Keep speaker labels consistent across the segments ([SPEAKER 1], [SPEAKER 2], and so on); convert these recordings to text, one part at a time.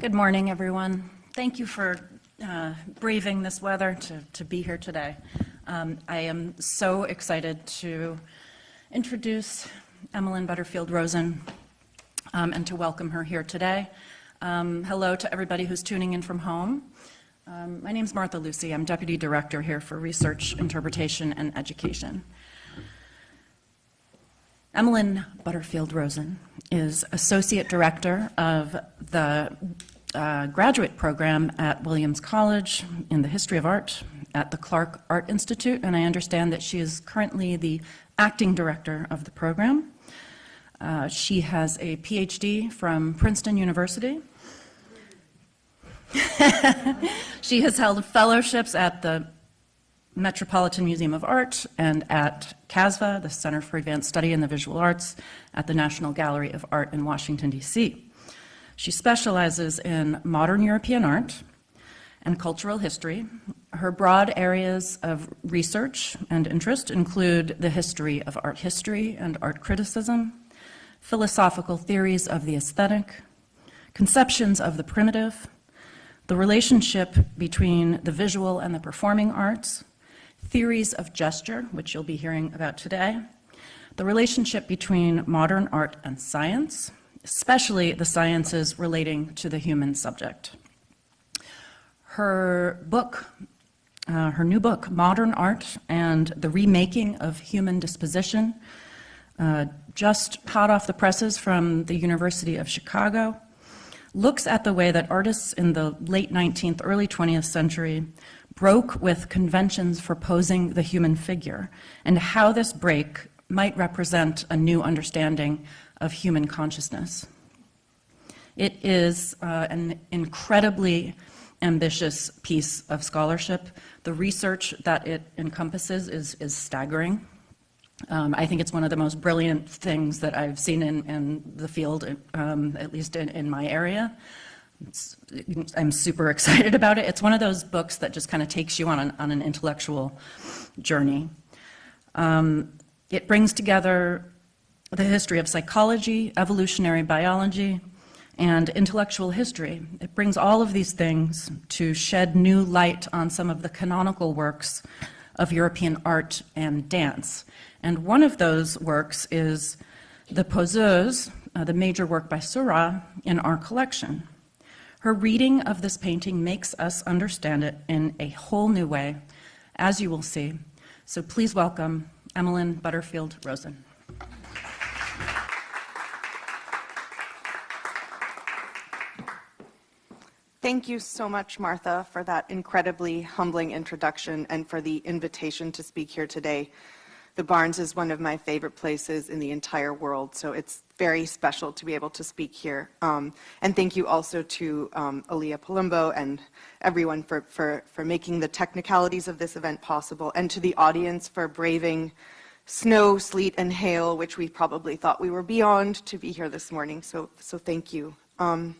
[SPEAKER 1] Good morning, everyone. Thank you for uh, braving this weather to, to be here today. Um, I am so excited to introduce Emmelyn Butterfield Rosen um, and to welcome her here today. Um, hello to everybody who's tuning in from home. Um, my name is Martha Lucy. I'm Deputy Director here for Research, Interpretation, and Education. Emmelyn Butterfield Rosen is Associate Director of the uh, graduate program at Williams College in the History of Art at the Clark Art Institute, and I understand that she is currently the acting director of the program. Uh, she has a PhD from Princeton University. she has held fellowships at the Metropolitan Museum of Art and at CASVA, the Center for Advanced Study in the Visual Arts at the National Gallery of Art in Washington, D.C. She specializes in modern European art and cultural history. Her broad areas of research and interest include the history of art history and art criticism, philosophical theories of the aesthetic, conceptions of the primitive, the relationship between the visual and the performing arts, theories of gesture, which you'll be hearing about today, the relationship between modern art and science, especially the sciences relating to the human subject. Her book, uh, her new book, Modern Art and the Remaking of Human Disposition, uh, just hot off the presses from the University of Chicago, looks at the way that artists in the late 19th, early 20th century broke with conventions for posing the human figure and how this break might represent a new understanding of human consciousness. It is uh, an incredibly ambitious piece of scholarship. The research that it encompasses is, is staggering. Um, I think it's one of the most brilliant things that I've seen in, in the field, um, at least in, in my area. I'm super excited about it. It's one of those books that just kind of takes you on an, on an intellectual journey. Um, it brings together the history of psychology, evolutionary biology, and intellectual history. It brings all of these things to shed new light on some of the canonical works of European art and dance. And one of those works is the Poseuse, uh, the major work by Seurat in our collection. Her reading of this painting makes us understand it in a whole new way, as you will see. So please welcome Emmelyn Butterfield Rosen.
[SPEAKER 2] Thank you so much, Martha, for that incredibly humbling introduction and for the invitation to speak here today. The Barnes is one of my favorite places in the entire world, so it's very special to be able to speak here. Um, and thank you also to um, Aliyah Palumbo and everyone for, for, for making the technicalities of this event possible, and to the audience for braving snow, sleet, and hail, which we probably thought we were beyond to be here this morning, so, so thank you. Um,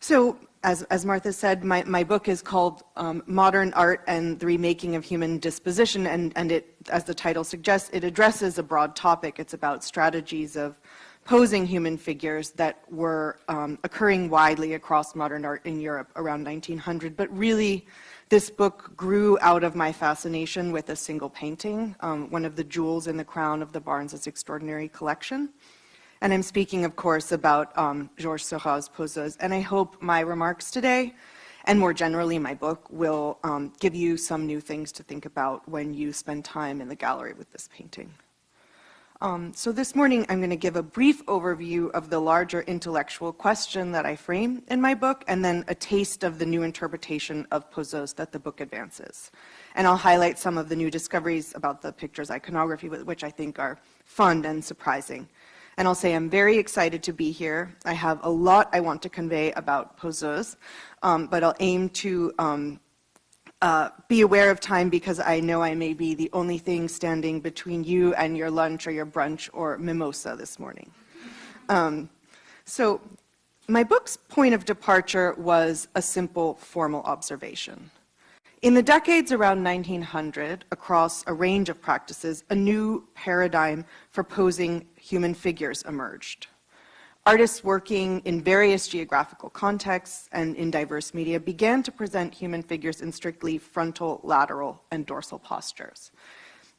[SPEAKER 2] so as, as Martha said, my, my book is called um, Modern Art and the Remaking of Human Disposition, and, and it, as the title suggests, it addresses a broad topic. It's about strategies of posing human figures that were um, occurring widely across modern art in Europe around 1900. But really, this book grew out of my fascination with a single painting, um, one of the jewels in the crown of the Barnes's extraordinary collection. And I'm speaking, of course, about um, Georges Seurat's Poseuse. And I hope my remarks today, and more generally my book, will um, give you some new things to think about when you spend time in the gallery with this painting. Um, so this morning, I'm going to give a brief overview of the larger intellectual question that I frame in my book, and then a taste of the new interpretation of Poseuse that the book advances. And I'll highlight some of the new discoveries about the picture's iconography, which I think are fun and surprising. And I'll say I'm very excited to be here. I have a lot I want to convey about Poseuse, um, but I'll aim to um, uh, be aware of time because I know I may be the only thing standing between you and your lunch or your brunch or mimosa this morning. Um, so my book's point of departure was a simple formal observation. In the decades around 1900, across a range of practices, a new paradigm for posing human figures emerged. artists working in various geographical contexts and in diverse media began to present human figures in strictly frontal, lateral, and dorsal postures.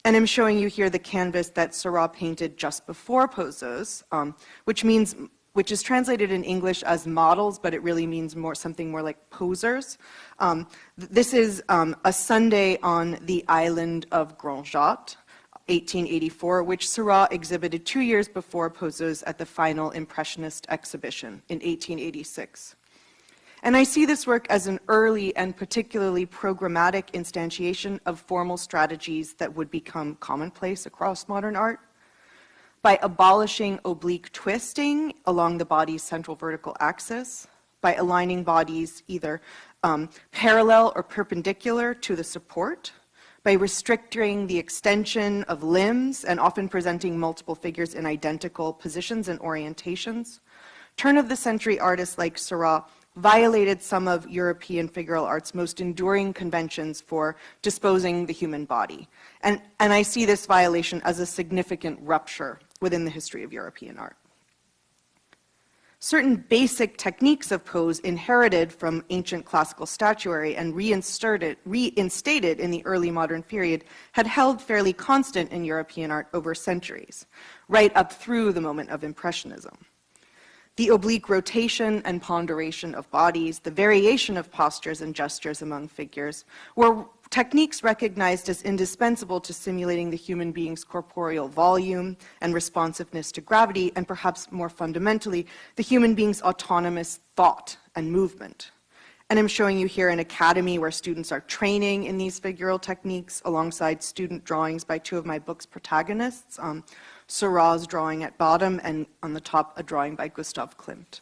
[SPEAKER 2] And I'm showing you here the canvas that Seurat painted just before Poseuse, um, which means which is translated in English as models, but it really means more something more like posers. Um, this is um, a Sunday on the island of Grand Jatte, 1884, which Seurat exhibited two years before Poseuse at the final Impressionist exhibition in 1886. And I see this work as an early and particularly programmatic instantiation of formal strategies that would become commonplace across modern art by abolishing oblique twisting along the body's central vertical axis, by aligning bodies either um, parallel or perpendicular to the support, by restricting the extension of limbs and often presenting multiple figures in identical positions and orientations. Turn-of-the-century artists like Seurat violated some of European figural art's most enduring conventions for disposing the human body. And, and I see this violation as a significant rupture within the history of European art. Certain basic techniques of pose inherited from ancient classical statuary and reinstated, reinstated in the early modern period had held fairly constant in European art over centuries, right up through the moment of Impressionism. The oblique rotation and ponderation of bodies, the variation of postures and gestures among figures, were techniques recognized as indispensable to simulating the human being's corporeal volume and responsiveness to gravity, and perhaps more fundamentally, the human being's autonomous thought and movement. And I'm showing you here an academy where students are training in these figural techniques alongside student drawings by two of my book's protagonists, um, Seurat's drawing at bottom and on the top a drawing by Gustav Klimt.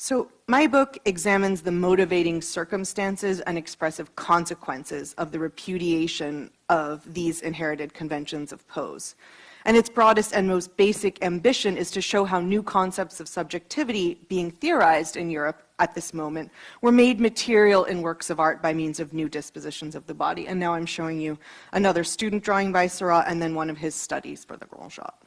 [SPEAKER 2] So my book examines the motivating circumstances and expressive consequences of the repudiation of these inherited conventions of pose. And its broadest and most basic ambition is to show how new concepts of subjectivity being theorized in Europe at this moment were made material in works of art by means of new dispositions of the body. And now I'm showing you another student drawing by Seurat and then one of his studies for the Grand Jatte.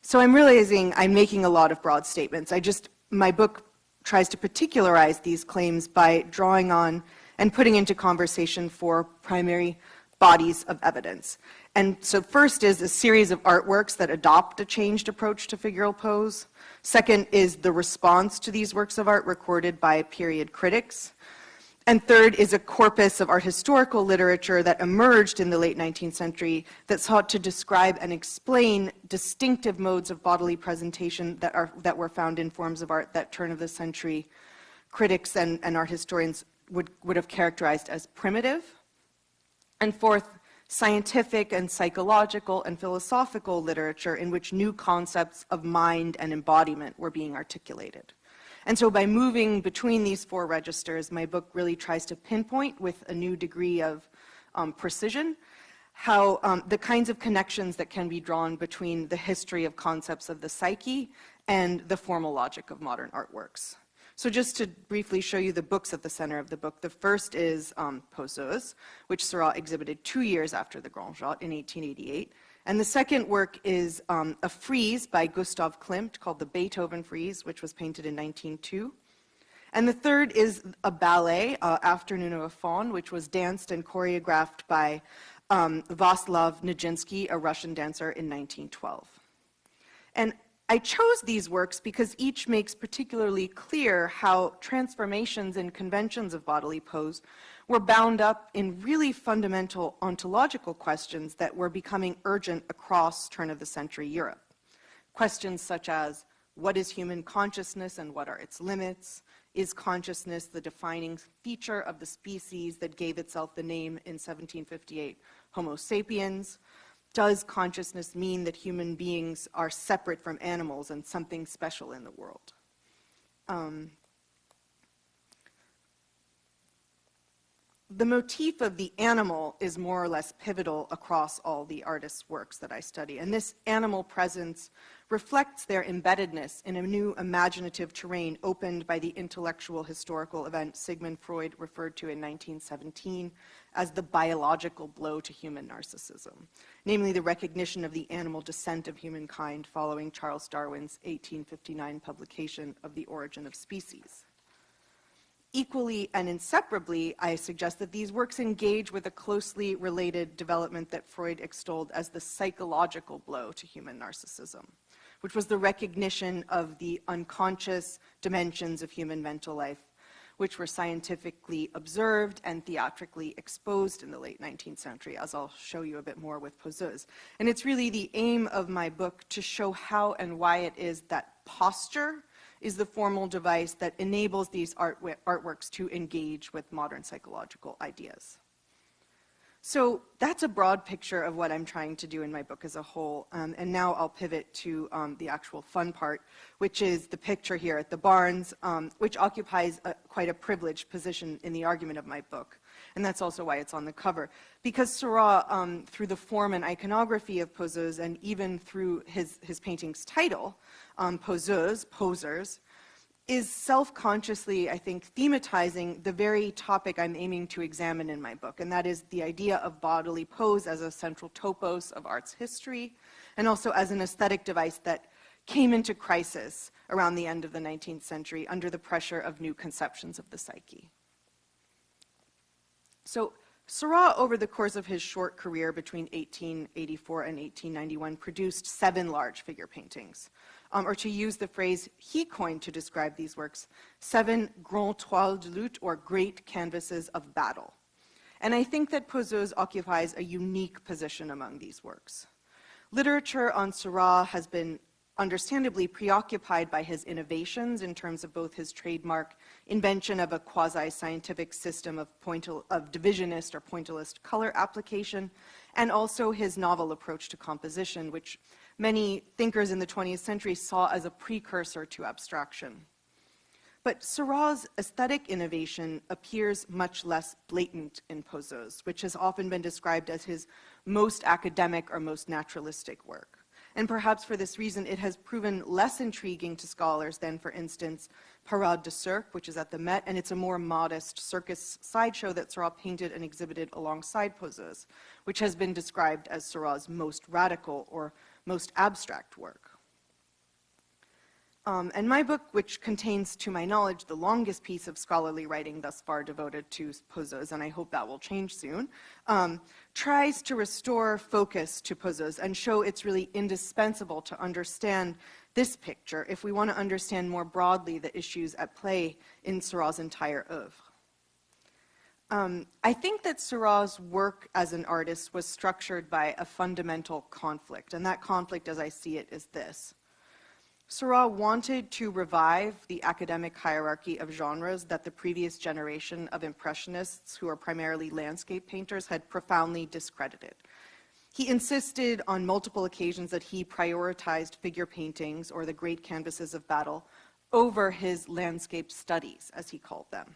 [SPEAKER 2] So I'm realizing I'm making a lot of broad statements. I just my book tries to particularize these claims by drawing on and putting into conversation four primary bodies of evidence. And so first is a series of artworks that adopt a changed approach to figural pose. Second is the response to these works of art recorded by period critics. And third is a corpus of art historical literature that emerged in the late 19th century that sought to describe and explain distinctive modes of bodily presentation that, are, that were found in forms of art that turn of the century critics and, and art historians would, would have characterized as primitive. And fourth, scientific and psychological and philosophical literature in which new concepts of mind and embodiment were being articulated. And so by moving between these four registers, my book really tries to pinpoint with a new degree of um, precision how um, the kinds of connections that can be drawn between the history of concepts of the psyche and the formal logic of modern artworks. So just to briefly show you the books at the center of the book, the first is um, Poseuse, which Seurat exhibited two years after the Grand Jatte in 1888. And the second work is um, a frieze by Gustav Klimt called the Beethoven Frieze, which was painted in 1902. And the third is a ballet, uh, Afternoon of a Faun, which was danced and choreographed by um, Vaslav Nijinsky, a Russian dancer, in 1912. And I chose these works because each makes particularly clear how transformations in conventions of bodily pose were bound up in really fundamental ontological questions that were becoming urgent across turn-of-the-century Europe. Questions such as, what is human consciousness and what are its limits? Is consciousness the defining feature of the species that gave itself the name in 1758, Homo sapiens? does consciousness mean that human beings are separate from animals and something special in the world? Um, the motif of the animal is more or less pivotal across all the artists' works that I study. And this animal presence reflects their embeddedness in a new imaginative terrain opened by the intellectual historical event Sigmund Freud referred to in 1917 as the biological blow to human narcissism, namely the recognition of the animal descent of humankind following Charles Darwin's 1859 publication of The Origin of Species. Equally and inseparably, I suggest that these works engage with a closely related development that Freud extolled as the psychological blow to human narcissism, which was the recognition of the unconscious dimensions of human mental life, which were scientifically observed and theatrically exposed in the late 19th century, as I'll show you a bit more with Poseuse. And it's really the aim of my book to show how and why it is that posture is the formal device that enables these art artworks to engage with modern psychological ideas. So that's a broad picture of what I'm trying to do in my book as a whole. Um, and now I'll pivot to um, the actual fun part, which is the picture here at the Barnes, um, which occupies a, quite a privileged position in the argument of my book. And that's also why it's on the cover. Because Seurat, um, through the form and iconography of Poseuse, and even through his, his painting's title, um, Poseuse, Posers, is self-consciously, I think, thematizing the very topic I'm aiming to examine in my book, and that is the idea of bodily pose as a central topos of art's history, and also as an aesthetic device that came into crisis around the end of the 19th century under the pressure of new conceptions of the psyche. So Seurat, over the course of his short career between 1884 and 1891, produced seven large figure paintings um, or to use the phrase he coined to describe these works, seven grands toiles de lutte, or great canvases of battle. And I think that Poseuse occupies a unique position among these works. Literature on Seurat has been understandably preoccupied by his innovations in terms of both his trademark invention of a quasi-scientific system of, of divisionist or pointillist color application, and also his novel approach to composition, which many thinkers in the 20th century saw as a precursor to abstraction. But Seurat's aesthetic innovation appears much less blatant in Poseuse, which has often been described as his most academic or most naturalistic work. And perhaps for this reason, it has proven less intriguing to scholars than, for instance, Parade de Cirque, which is at the Met, and it's a more modest circus sideshow that Seurat painted and exhibited alongside Poseuse, which has been described as Seurat's most radical or most abstract work. Um, and my book, which contains, to my knowledge, the longest piece of scholarly writing thus far devoted to Poseuse, and I hope that will change soon, um, tries to restore focus to Poseuse and show it's really indispensable to understand this picture if we want to understand more broadly the issues at play in Seurat's entire oeuvre. Um, I think that Seurat's work as an artist was structured by a fundamental conflict, and that conflict, as I see it, is this. Seurat wanted to revive the academic hierarchy of genres that the previous generation of Impressionists, who are primarily landscape painters, had profoundly discredited. He insisted on multiple occasions that he prioritized figure paintings, or the great canvases of battle, over his landscape studies, as he called them.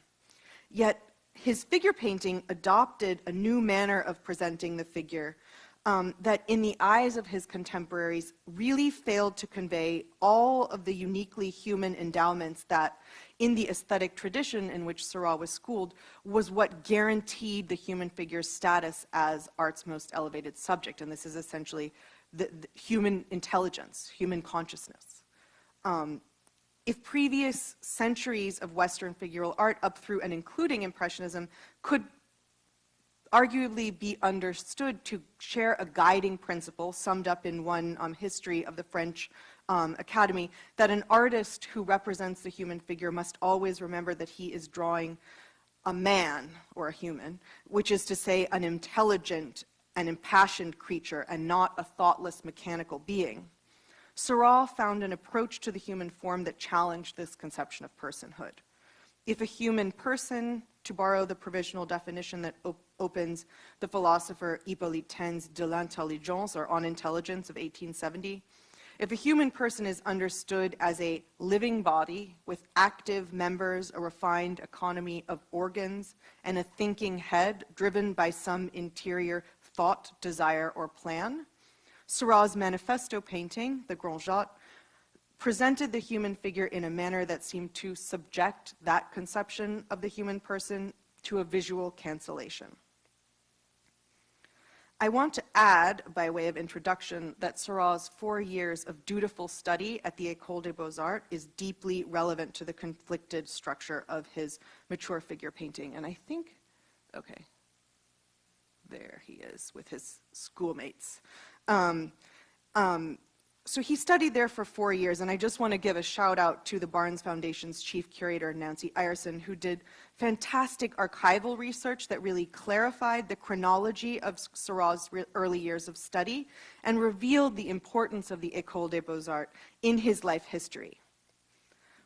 [SPEAKER 2] Yet his figure painting adopted a new manner of presenting the figure um, that in the eyes of his contemporaries really failed to convey all of the uniquely human endowments that in the aesthetic tradition in which Seurat was schooled was what guaranteed the human figure's status as art's most elevated subject. And this is essentially the, the human intelligence, human consciousness. Um, if previous centuries of Western figural art up through and including Impressionism could arguably be understood to share a guiding principle summed up in one um, history of the French um, Academy, that an artist who represents the human figure must always remember that he is drawing a man or a human, which is to say an intelligent and impassioned creature and not a thoughtless mechanical being. Seurat found an approach to the human form that challenged this conception of personhood. If a human person, to borrow the provisional definition that op opens the philosopher Hippolyte Taine's De l'intelligence, or On Intelligence of 1870, If a human person is understood as a living body with active members, a refined economy of organs, and a thinking head driven by some interior thought, desire, or plan, Seurat's manifesto painting, the Grand Jatte, presented the human figure in a manner that seemed to subject that conception of the human person to a visual cancellation. I want to add, by way of introduction, that Seurat's four years of dutiful study at the École des Beaux-Arts is deeply relevant to the conflicted structure of his mature figure painting. And I think, okay, there he is with his schoolmates. Um, um, so he studied there for four years, and I just want to give a shout out to the Barnes Foundation's chief curator, Nancy Ireson, who did fantastic archival research that really clarified the chronology of Seurat's early years of study and revealed the importance of the École des Beaux-Arts in his life history.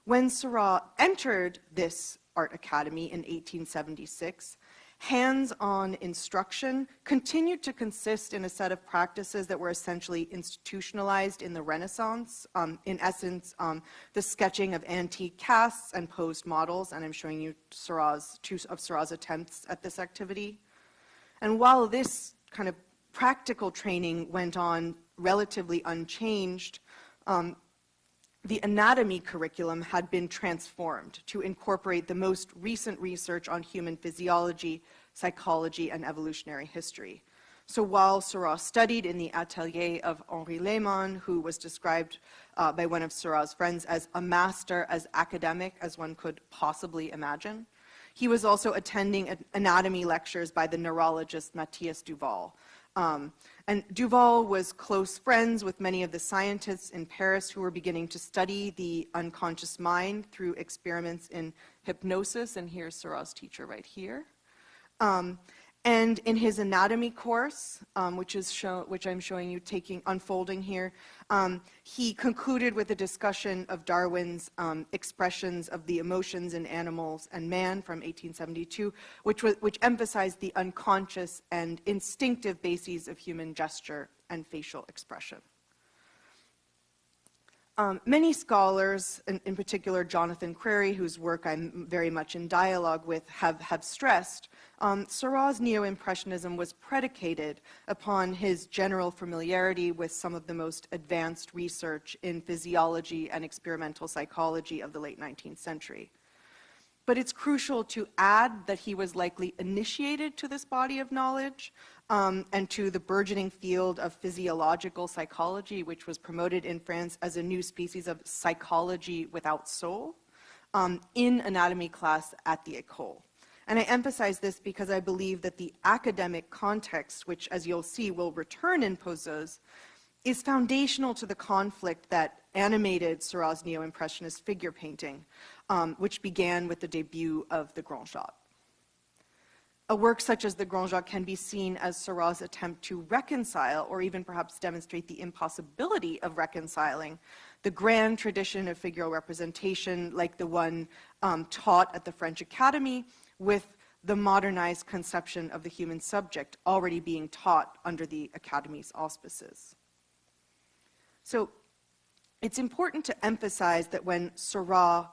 [SPEAKER 2] When Seurat entered this art academy in 1876, hands-on instruction continued to consist in a set of practices that were essentially institutionalized in the Renaissance. Um, in essence, um, the sketching of antique casts and posed models, and I'm showing you Seurat's, two of Seurat's attempts at this activity. And while this kind of practical training went on relatively unchanged, um, the anatomy curriculum had been transformed to incorporate the most recent research on human physiology, psychology, and evolutionary history. So while Seurat studied in the atelier of Henri Lehmann, who was described uh, by one of Seurat's friends as a master as academic as one could possibly imagine, he was also attending anatomy lectures by the neurologist Mathias Duval, um, and Duval was close friends with many of the scientists in Paris who were beginning to study the unconscious mind through experiments in hypnosis, and here's Seurat's teacher right here. Um, and in his anatomy course, um, which, is show, which I'm showing you taking, unfolding here, um, he concluded with a discussion of Darwin's um, expressions of the emotions in animals and man from 1872, which, was, which emphasized the unconscious and instinctive bases of human gesture and facial expression. Um, many scholars, in, in, particular Jonathan Crary, whose work I'm very much in dialogue with, have, have stressed, um, Seurat's neo-impressionism was predicated upon his general familiarity with some of the most advanced research in physiology and experimental psychology of the late 19th century. But it's crucial to add that he was likely initiated to this body of knowledge um, and to the burgeoning field of physiological psychology, which was promoted in France as a new species of psychology without soul, um, in anatomy class at the École. And I emphasize this because I believe that the academic context, which as you'll see will return in Poseuse, is foundational to the conflict that animated Seurat's neo-impressionist figure painting, um, which began with the debut of the Grand Jatte. A work such as the Grand Jatte can be seen as Seurat's attempt to reconcile, or even perhaps demonstrate the impossibility of reconciling, the grand tradition of figural representation like the one um, taught at the French Academy with the modernized conception of the human subject already being taught under the Academy's auspices. So it's important to emphasize that when Seurat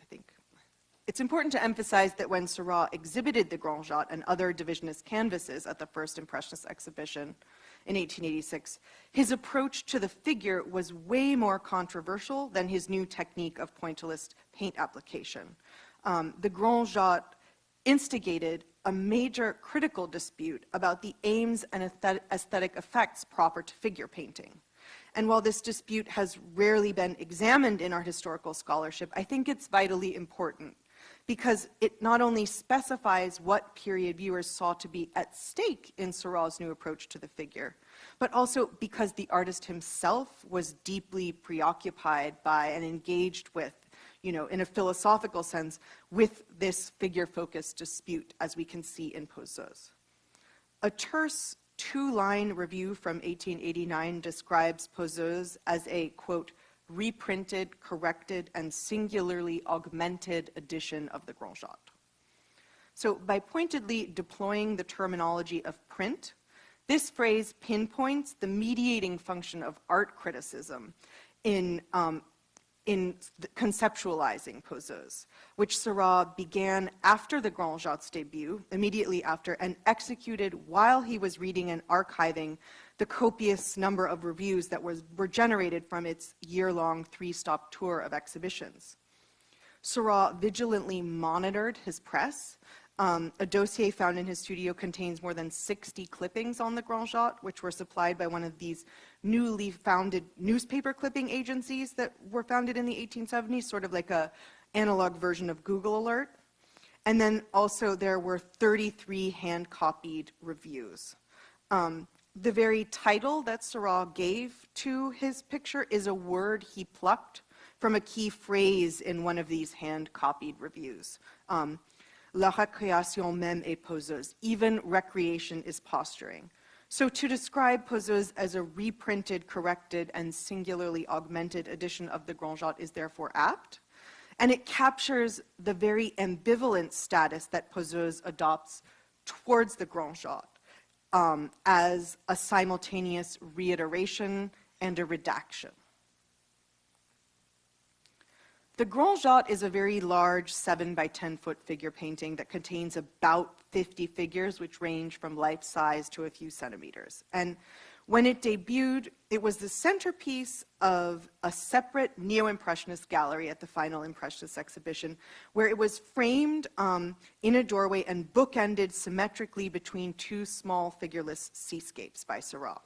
[SPEAKER 2] I think, It's important to emphasize that when Seurat exhibited the Grand Jatte and other divisionist canvases at the first Impressionist exhibition in 1886, his approach to the figure was way more controversial than his new technique of pointillist paint application. Um, the Grand Jatte instigated a major critical dispute about the aims and aesthetic effects proper to figure painting. And while this dispute has rarely been examined in our historical scholarship, I think it's vitally important because it not only specifies what period viewers saw to be at stake in Seurat's new approach to the figure, but also because the artist himself was deeply preoccupied by and engaged with, you know, in a philosophical sense, with this figure-focused dispute, as we can see in Poseuse. A terse two-line review from 1889 describes Poseuse as a, quote, reprinted, corrected, and singularly augmented edition of the Grand Jatte. So by pointedly deploying the terminology of print, This phrase pinpoints the mediating function of art criticism in, um, in conceptualizing poseuse, which Seurat began after the Grand Jatte's debut, immediately after, and executed while he was reading and archiving the copious number of reviews that was, were generated from its year-long three-stop tour of exhibitions. Seurat vigilantly monitored his press, um, a dossier found in his studio contains more than 60 clippings on the Grand Jatte, which were supplied by one of these newly founded newspaper clipping agencies that were founded in the 1870s, sort of like a analog version of Google Alert. And then also there were 33 hand-copied reviews. Um, the very title that Seurat gave to his picture is a word he plucked from a key phrase in one of these hand-copied reviews. Um, La récréation même est poseuse. Even recreation is posturing. So to describe Poseuse as a reprinted, corrected, and singularly augmented edition of the Grand Jatte is therefore apt. And it captures the very ambivalent status that Poseuse adopts towards the Grand Jatte um, as a simultaneous reiteration and a redaction. The Grand Jatte is a very large 7 by 10 foot figure painting that contains about 50 figures, which range from life size to a few centimeters. And when it debuted, it was the centerpiece of a separate neo-impressionist gallery at the final Impressionist exhibition, where it was framed um, in a doorway and bookended symmetrically between two small figureless seascapes by Seurat.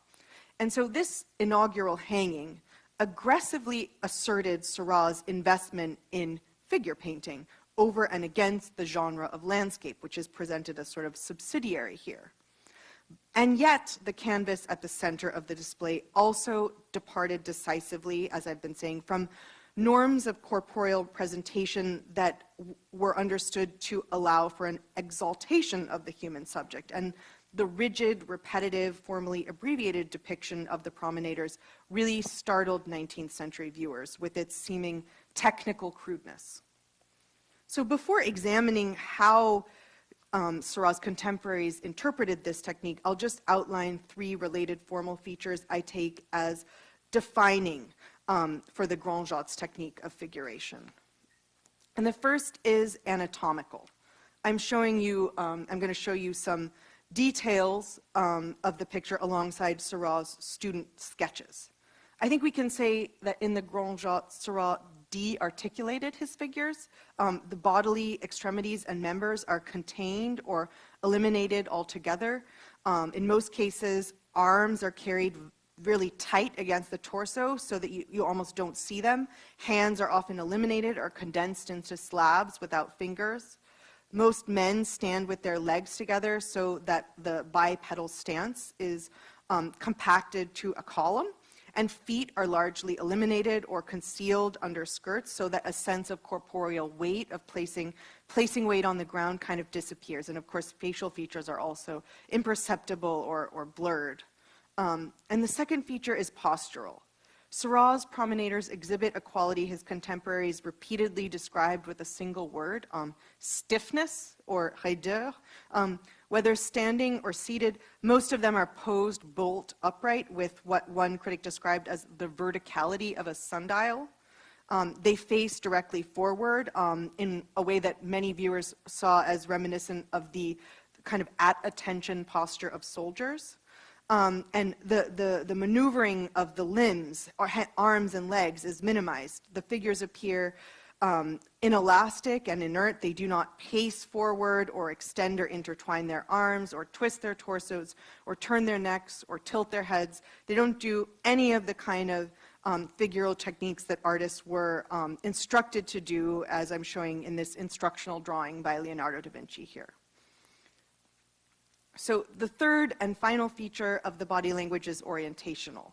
[SPEAKER 2] And so this inaugural hanging aggressively asserted Seurat's investment in figure painting over and against the genre of landscape, which is presented as sort of subsidiary here. And yet, the canvas at the center of the display also departed decisively, as I've been saying, from norms of corporeal presentation that were understood to allow for an exaltation of the human subject. And the rigid, repetitive, formally abbreviated depiction of the promenaders really startled 19th century viewers with its seeming technical crudeness. So before examining how um, Seurat's contemporaries interpreted this technique, I'll just outline three related formal features I take as defining um, for the Grand Jatte's technique of figuration. And the first is anatomical. I'm showing you, um, I'm going to show you some details um, of the picture alongside Seurat's student sketches. I think we can say that in the Grand Jatte, Seurat de-articulated his figures. Um, the bodily extremities and members are contained or eliminated altogether. Um, in most cases, arms are carried really tight against the torso so that you, you almost don't see them. Hands are often eliminated or condensed into slabs without fingers. Most men stand with their legs together so that the bipedal stance is um, compacted to a column and feet are largely eliminated or concealed under skirts so that a sense of corporeal weight of placing, placing weight on the ground kind of disappears. And of course, facial features are also imperceptible or, or blurred. Um, and the second feature is postural. Seurat's promenaders exhibit a quality his contemporaries repeatedly described with a single word, um, stiffness or raideur. Um, whether standing or seated, most of them are posed bolt upright with what one critic described as the verticality of a sundial. Um, they face directly forward um, in a way that many viewers saw as reminiscent of the kind of at attention posture of soldiers. Um, and the, the, the, maneuvering of the limbs, or arms and legs, is minimized. The figures appear um, inelastic and inert. They do not pace forward or extend or intertwine their arms or twist their torsos or turn their necks or tilt their heads. They don't do any of the kind of um, figural techniques that artists were um, instructed to do, as I'm showing in this instructional drawing by Leonardo da Vinci here. So the third and final feature of the body language is orientational.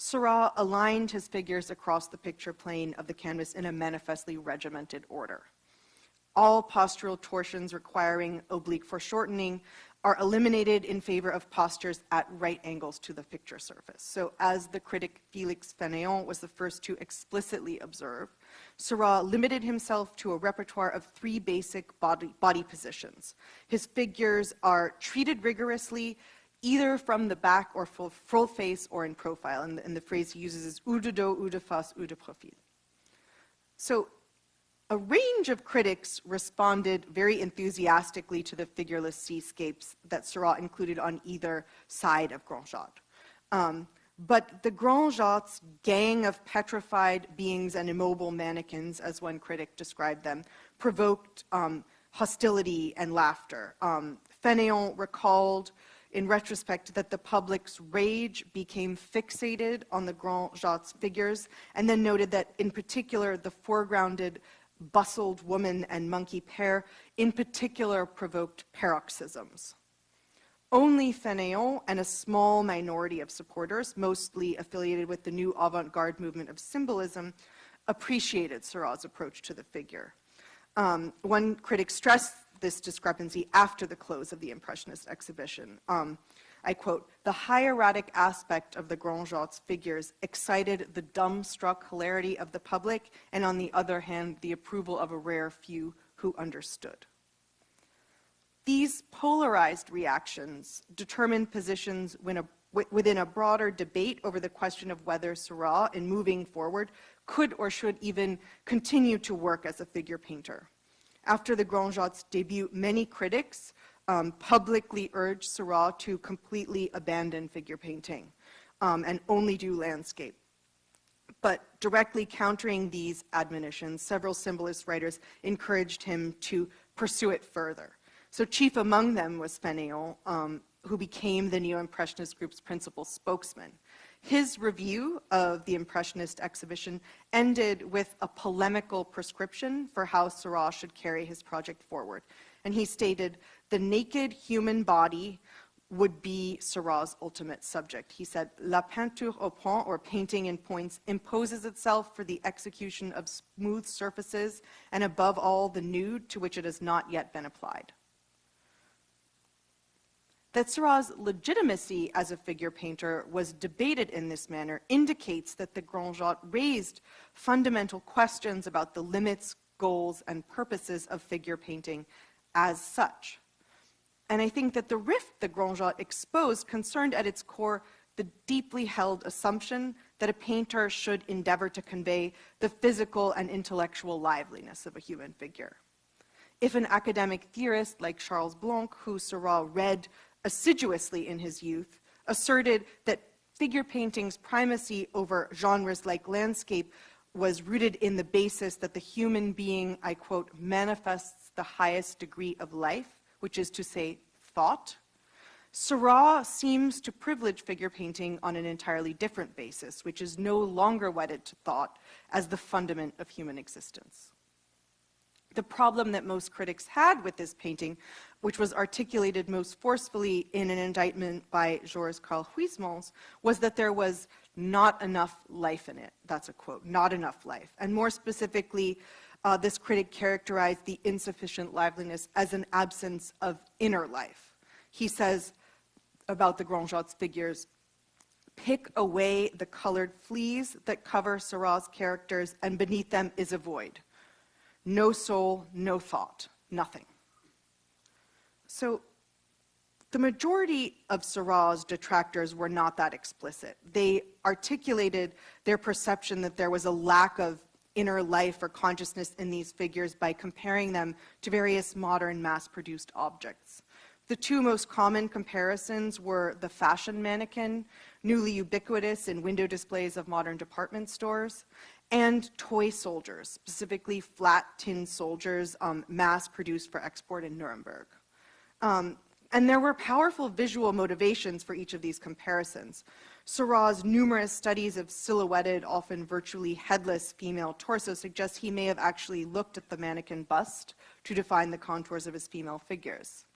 [SPEAKER 2] Seurat aligned his figures across the picture plane of the canvas in a manifestly regimented order. All postural torsions requiring oblique foreshortening are eliminated in favor of postures at right angles to the picture surface. So as the critic Félix Fénéon was the first to explicitly observe, Seurat limited himself to a repertoire of three basic body, body positions. His figures are treated rigorously, either from the back or full, full face or in profile. And the, and the phrase he uses is ou de dos, ou de face, ou de profil. So a range of critics responded very enthusiastically to the figureless seascapes that Seurat included on either side of Grand Jatte. Um, but the Grand Jatte's gang of petrified beings and immobile mannequins, as one critic described them, provoked um, hostility and laughter. Um, Fénéon recalled in retrospect that the public's rage became fixated on the Grand Jatte's figures, and then noted that in particular the foregrounded bustled woman and monkey pair in particular provoked paroxysms. Only Fénéon and a small minority of supporters, mostly affiliated with the new avant-garde movement of symbolism, appreciated Seurat's approach to the figure. Um, one critic stressed this discrepancy after the close of the Impressionist exhibition. Um, I quote, the hieratic aspect of the Grand Jatte's figures excited the dumbstruck hilarity of the public, and on the other hand, the approval of a rare few who understood. These polarized reactions determine positions a, within a broader debate over the question of whether Seurat, in moving forward, could or should even continue to work as a figure painter. After the Grand Jatte's debut, many critics um, publicly urged Seurat to completely abandon figure painting um, and only do landscape. But directly countering these admonitions, several symbolist writers encouraged him to pursue it further. So chief among them was Fénéon, um, who became the Neo-Impressionist group's principal spokesman. His review of the Impressionist exhibition ended with a polemical prescription for how Seurat should carry his project forward. And he stated, the naked human body would be Seurat's ultimate subject. He said, La peinture au point, or painting in points, imposes itself for the execution of smooth surfaces and above all the nude to which it has not yet been applied. That Seurat's legitimacy as a figure painter was debated in this manner indicates that the Grand Jatte raised fundamental questions about the limits, goals, and purposes of figure painting as such. And I think that the rift the Grand Jatte exposed concerned at its core the deeply held assumption that a painter should endeavor to convey the physical and intellectual liveliness of a human figure. If an academic theorist like Charles Blanc, who Seurat read assiduously in his youth, asserted that figure painting's primacy over genres like landscape was rooted in the basis that the human being, I quote, manifests the highest degree of life, which is to say, thought. Seurat seems to privilege figure painting on an entirely different basis, which is no longer wedded to thought as the fundament of human existence. The problem that most critics had with this painting, which was articulated most forcefully in an indictment by Joris-Karl Huysmans, was that there was not enough life in it. That's a quote, not enough life. And more specifically, uh, this critic characterized the insufficient liveliness as an absence of inner life. He says about the Grand Jatte's figures, pick away the colored fleas that cover Seurat's characters, and beneath them is a void. No soul, no thought, nothing. So the majority of Seurat's detractors were not that explicit. They articulated their perception that there was a lack of inner life or consciousness in these figures by comparing them to various modern mass-produced objects. The two most common comparisons were the fashion mannequin, newly ubiquitous in window displays of modern department stores, and toy soldiers, specifically flat tin soldiers um, mass-produced for export in Nuremberg. Um, and there were powerful visual motivations for each of these comparisons. Seurat's numerous studies of silhouetted, often virtually headless female torsos suggest he may have actually looked at the mannequin bust to define the contours of his female figures.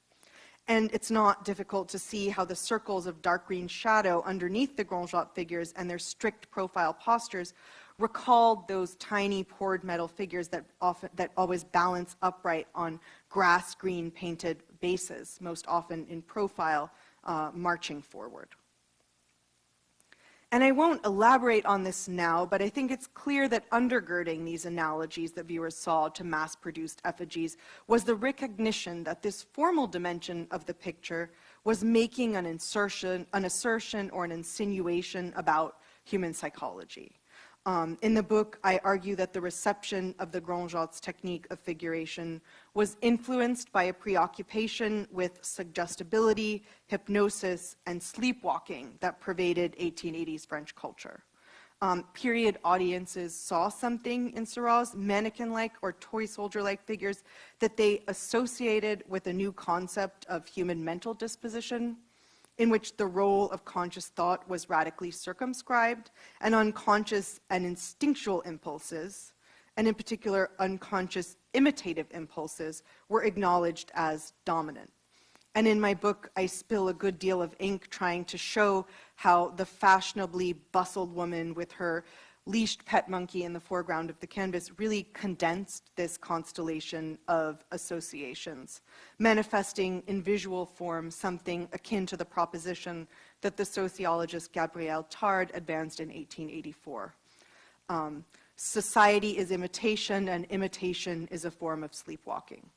[SPEAKER 2] And it's not difficult to see how the circles of dark green shadow underneath the Grand Jatte figures and their strict profile postures recalled those tiny poured metal figures that, often, that always balance upright on grass green painted bases, most often in profile, uh, marching forward. And I won't elaborate on this now, but I think it's clear that undergirding these analogies that viewers saw to mass-produced effigies was the recognition that this formal dimension of the picture was making an insertion, an assertion or an insinuation about human psychology. Um, in the book, I argue that the reception of the Grand Jatte's technique of figuration was influenced by a preoccupation with suggestibility, hypnosis, and sleepwalking that pervaded 1880s French culture. Um, period audiences saw something in Seurat's mannequin-like or toy soldier-like figures that they associated with a new concept of human mental disposition, in which the role of conscious thought was radically circumscribed, and unconscious and instinctual impulses, and in particular unconscious imitative impulses, were acknowledged as dominant. And in my book, I spill a good deal of ink trying to show how the fashionably bustled woman with her leashed pet monkey in the foreground of the canvas really condensed this constellation of associations, manifesting in visual form something akin to the proposition that the sociologist Gabriel Tarde advanced in 1884. Um, society is imitation, and imitation is a form of sleepwalking.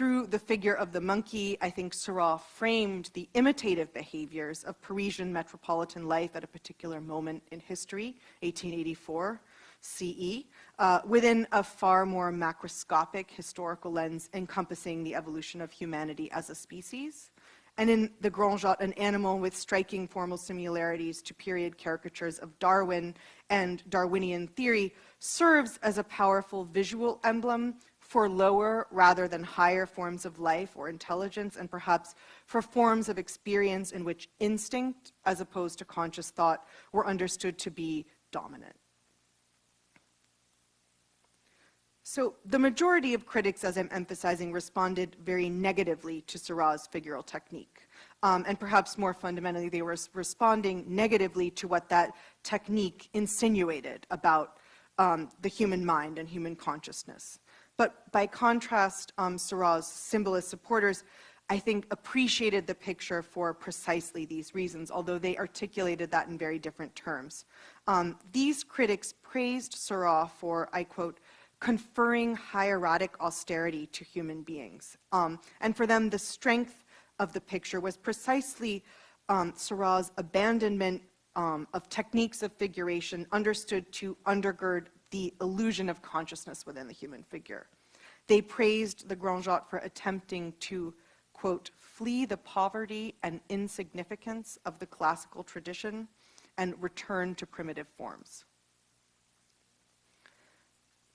[SPEAKER 2] Through the figure of the monkey, I think Seurat framed the imitative behaviors of Parisian metropolitan life at a particular moment in history, 1884 CE, uh, within a far more macroscopic historical lens encompassing the evolution of humanity as a species. And in the Grand Jatte, an animal with striking formal similarities to period caricatures of Darwin and Darwinian theory serves as a powerful visual emblem for lower rather than higher forms of life or intelligence, and perhaps for forms of experience in which instinct, as opposed to conscious thought, were understood to be dominant. So the majority of critics, as I'm emphasizing, responded very negatively to Seurat's figural technique. Um, and perhaps more fundamentally, they were responding negatively to what that technique insinuated about um, the human mind and human consciousness. But by contrast, um, Seurat's symbolist supporters, I think, appreciated the picture for precisely these reasons, although they articulated that in very different terms. Um, these critics praised Seurat for, I quote, conferring hieratic austerity to human beings. Um, and for them, the strength of the picture was precisely um, Seurat's abandonment um, of techniques of figuration understood to undergird the illusion of consciousness within the human figure. They praised the Grand Jatte for attempting to, quote, flee the poverty and insignificance of the classical tradition and return to primitive forms.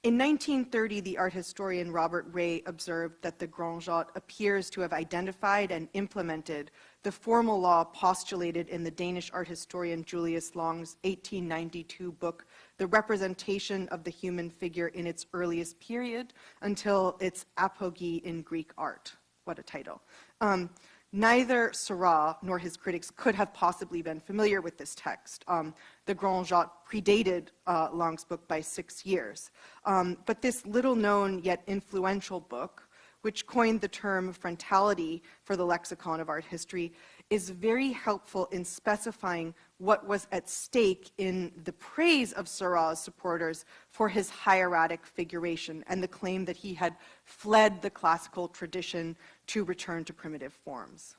[SPEAKER 2] In 1930, the art historian Robert Rey observed that the Grand Jatte appears to have identified and implemented the formal law postulated in the Danish art historian Julius Lange's 1892 book, The Representation of the Human Figure in its Earliest Period until its Apogee in Greek Art. What a title. Um, Neither Seurat nor his critics could have possibly been familiar with this text. Um, the Grand Jatte predated uh, Lange's book by six years. Um, but this little known yet influential book, which coined the term frontality for the lexicon of art history, is very helpful in specifying what was at stake in the praise of Seurat's supporters for his hieratic figuration and the claim that he had fled the classical tradition to return to primitive forms.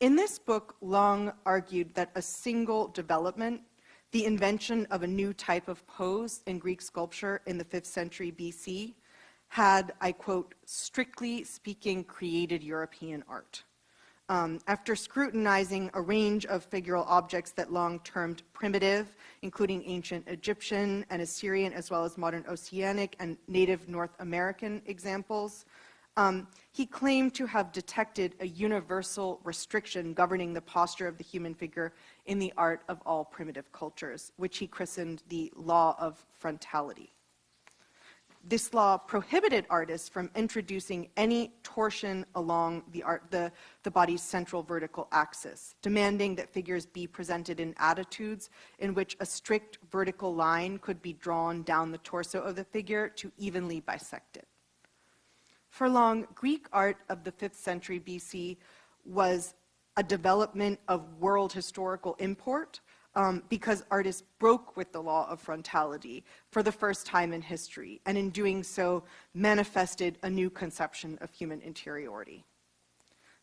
[SPEAKER 2] In this book, Lange argued that a single development, the invention of a new type of pose in Greek sculpture in the 5th century BC, had, I quote, strictly speaking, created European art. Um, after scrutinizing a range of figural objects that Lange termed primitive, including ancient Egyptian and Assyrian, as well as modern Oceanic and native North American examples, um, he claimed to have detected a universal restriction governing the posture of the human figure in the art of all primitive cultures, which he christened the law of frontality this law prohibited artists from introducing any torsion along the, art, the, the, body's central vertical axis, demanding that figures be presented in attitudes in which a strict vertical line could be drawn down the torso of the figure to evenly bisect it. For Lange, Greek art of the 5th century BC was a development of world historical import um, because artists broke with the law of frontality for the first time in history, and in doing so manifested a new conception of human interiority.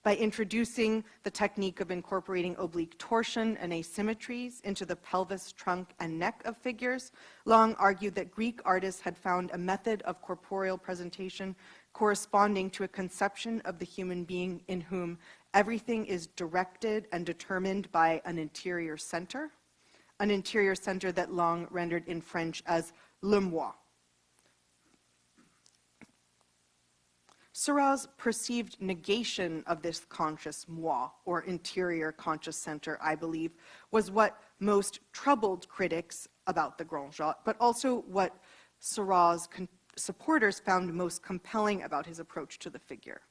[SPEAKER 2] By introducing the technique of incorporating oblique torsion and asymmetries into the pelvis, trunk, and neck of figures, Lange argued that Greek artists had found a method of corporeal presentation corresponding to a conception of the human being in whom everything is directed and determined by an interior center, an interior center that Lange rendered in French as le moi. Seurat's perceived negation of this conscious moi, or interior conscious center, I believe, was what most troubled critics about the Grand Jatte, but also what Seurat's supporters found most compelling about his approach to the figure.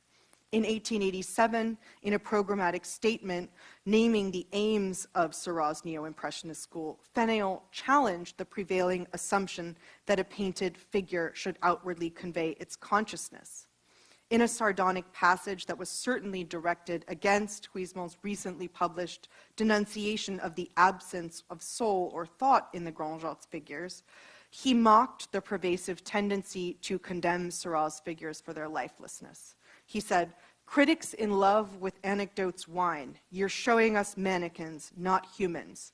[SPEAKER 2] In 1887, in a programmatic statement naming the aims of Seurat's neo-impressionist school, Fénéon challenged the prevailing assumption that a painted figure should outwardly convey its consciousness. In a sardonic passage that was certainly directed against Huysmans' recently published denunciation of the absence of soul or thought in the Grand Jatte's figures, he mocked the pervasive tendency to condemn Seurat's figures for their lifelessness. He said, critics in love with anecdotes whine, you're showing us mannequins, not humans.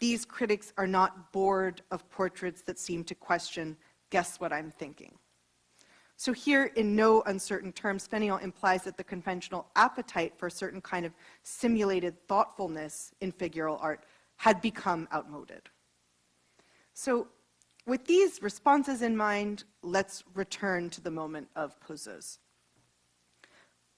[SPEAKER 2] These critics are not bored of portraits that seem to question, guess what I'm thinking. So here, in no uncertain terms, Fénéon implies that the conventional appetite for a certain kind of simulated thoughtfulness in figural art had become outmoded. So with these responses in mind, let's return to the moment of Poseuse.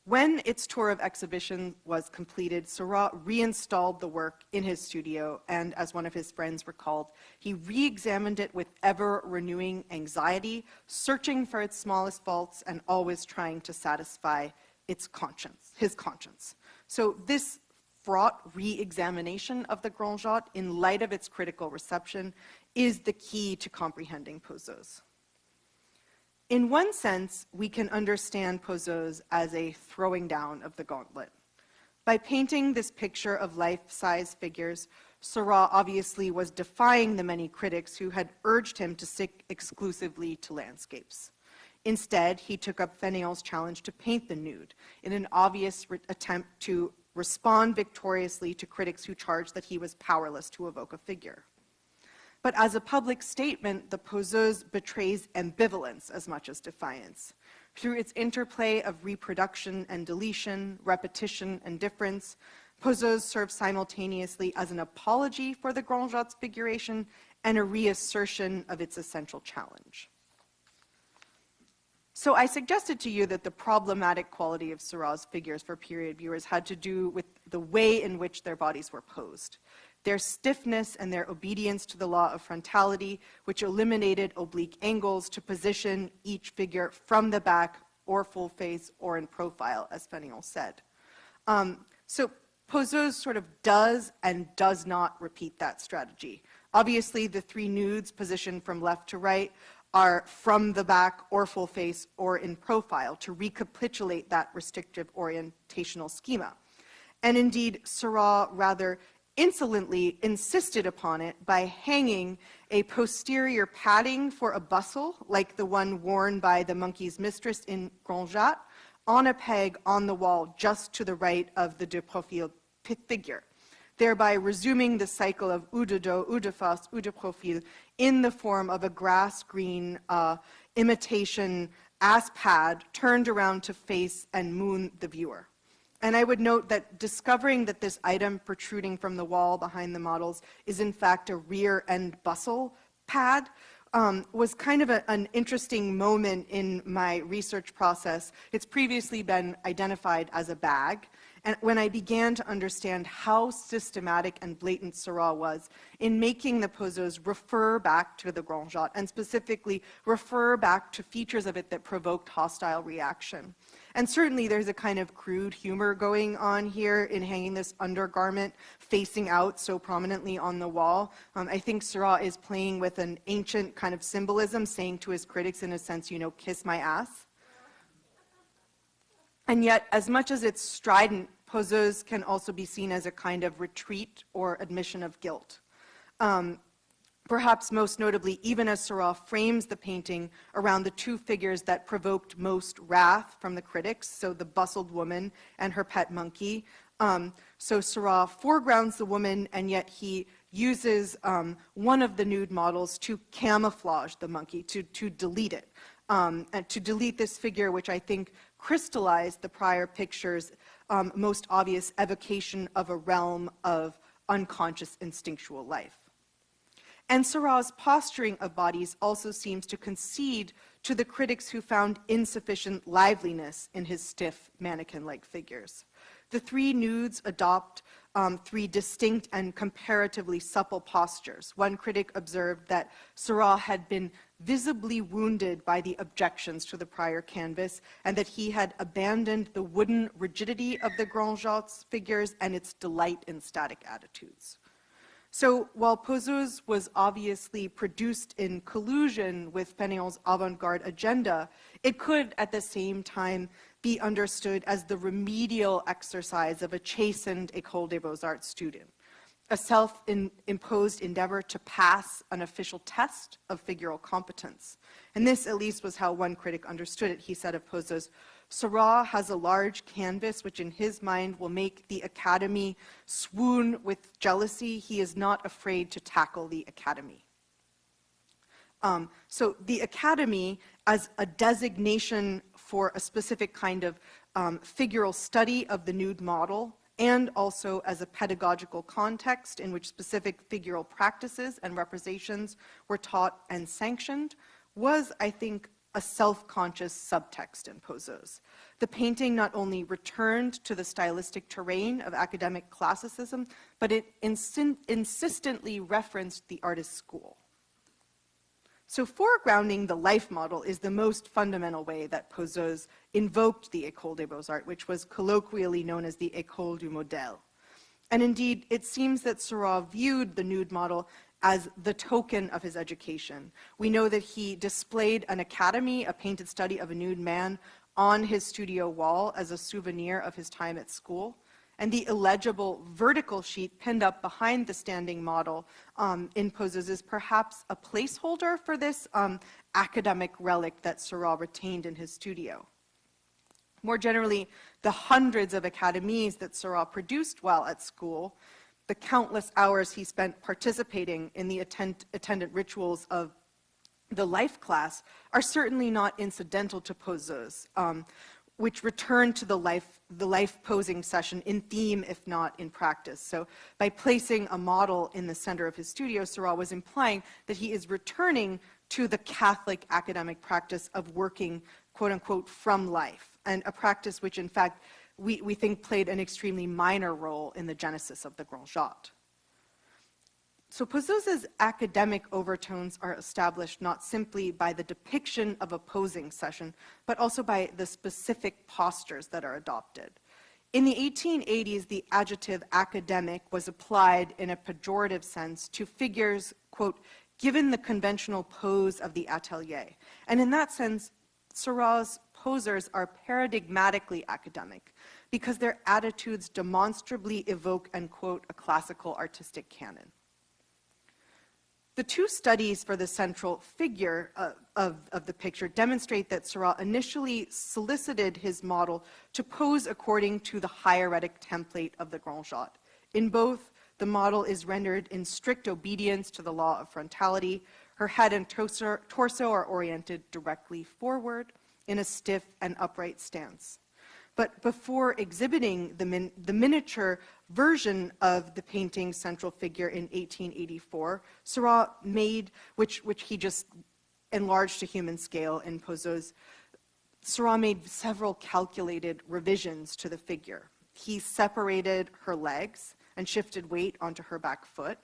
[SPEAKER 2] When its tour of exhibition was completed, Seurat reinstalled the work in his studio, and as one of his friends recalled, he re-examined it with ever-renewing anxiety, searching for its smallest faults and always trying to satisfy its conscience, his conscience. So this fraught re-examination of the Grand Jatte in light of its critical reception is the key to comprehending Poseuse. In one sense, we can understand Poseuse as a throwing down of the gauntlet. By painting this picture of life-size figures, Seurat obviously was defying the many critics who had urged him to stick exclusively to landscapes. Instead, he took up Fénéon's challenge to paint the nude in an obvious attempt to respond victoriously to critics who charged that he was powerless to evoke a figure. But as a public statement, the poseuse betrays ambivalence as much as defiance. Through its interplay of reproduction and deletion, repetition and difference, poseuse serves simultaneously as an apology for the Grand Jatte's figuration and a reassertion of its essential challenge. So I suggested to you that the problematic quality of Seurat's figures for period viewers had to do with the way in which their bodies were posed their stiffness and their obedience to the law of frontality, which eliminated oblique angles to position each figure from the back or full face or in profile, as Fénéon said. Um, so Poseuse sort of does and does not repeat that strategy. Obviously, the three nudes positioned from left to right are from the back or full face or in profile to recapitulate that restrictive orientational schema. And indeed, Seurat rather insolently insisted upon it by hanging a posterior padding for a bustle, like the one worn by the monkey's mistress in Grand Jatte, on a peg on the wall just to the right of the de profil figure, thereby resuming the cycle of ou de dos, ou de face, ou de profil in the form of a grass-green uh, imitation ass pad turned around to face and moon the viewer. And I would note that discovering that this item protruding from the wall behind the models is in fact a rear end bustle pad um, was kind of a, an interesting moment in my research process. It's previously been identified as a bag, and when I began to understand how systematic and blatant Seurat was in making the poseuse refer back to the Grand Jatte, and specifically refer back to features of it that provoked hostile reaction. And certainly there's a kind of crude humor going on here in hanging this undergarment facing out so prominently on the wall. Um, I think Seurat is playing with an ancient kind of symbolism, saying to his critics in a sense, you know, kiss my ass. And yet, as much as it's strident, poseuse can also be seen as a kind of retreat or admission of guilt. Um, Perhaps most notably, even as Seurat frames the painting around the two figures that provoked most wrath from the critics, so the bustled woman and her pet monkey. Um, so Seurat foregrounds the woman, and yet he uses um, one of the nude models to camouflage the monkey, to, to delete it, um, and to delete this figure, which I think crystallized the prior picture's um, most obvious evocation of a realm of unconscious instinctual life. And Seurat's posturing of bodies also seems to concede to the critics who found insufficient liveliness in his stiff mannequin-like figures. The three nudes adopt um, three distinct and comparatively supple postures. One critic observed that Seurat had been visibly wounded by the objections to the prior canvas and that he had abandoned the wooden rigidity of the Grand Jattes figures and its delight in static attitudes. So while Poseuse was obviously produced in collusion with Fénéon's avant-garde agenda, it could at the same time be understood as the remedial exercise of a chastened École des Beaux-Arts student, a self-imposed endeavor to pass an official test of figural competence. And this, at least, was how one critic understood it. He said of Poseuse, Seurat has a large canvas which in his mind will make the academy swoon with jealousy. He is not afraid to tackle the academy. Um, so the academy as a designation for a specific kind of um, figural study of the nude model and also as a pedagogical context in which specific figural practices and representations were taught and sanctioned was, I think, a self-conscious subtext in Poseuse. The painting not only returned to the stylistic terrain of academic classicism, but it insistently referenced the artist's school. So foregrounding the life model is the most fundamental way that Poseuse invoked the École des Beaux-Arts, which was colloquially known as the École du Modèle. And indeed, it seems that Seurat viewed the nude model as the token of his education. We know that he displayed an academy, a painted study of a nude man, on his studio wall as a souvenir of his time at school. And the illegible vertical sheet pinned up behind the standing model um, in Poseuse is perhaps a placeholder for this um, academic relic that Seurat retained in his studio. More generally, the hundreds of academies that Seurat produced while at school the countless hours he spent participating in the attend attendant rituals of the life class are certainly not incidental to Poseuse, um, which return to the life, the life posing session in theme, if not in practice. So by placing a model in the center of his studio, Seurat was implying that he is returning to the Catholic academic practice of working, quote unquote, from life, and a practice which in fact we, we think played an extremely minor role in the genesis of the Grand Jatte. So Poseuse's academic overtones are established not simply by the depiction of a posing session, but also by the specific postures that are adopted. In the 1880s, the adjective academic was applied in a pejorative sense to figures, quote, given the conventional pose of the atelier. And in that sense, Seurat's posers are paradigmatically academic because their attitudes demonstrably evoke and quote a classical artistic canon. The two studies for the central figure uh, of, of the picture demonstrate that Seurat initially solicited his model to pose according to the hieratic template of the Grand Jatte. In both, the model is rendered in strict obedience to the law of frontality. Her head and torso, torso are oriented directly forward in a stiff and upright stance. But before exhibiting the, min the miniature version of the painting's central figure in 1884, Seurat made, which, which he just enlarged to human scale in Poseuse, Seurat made several calculated revisions to the figure. He separated her legs and shifted weight onto her back foot.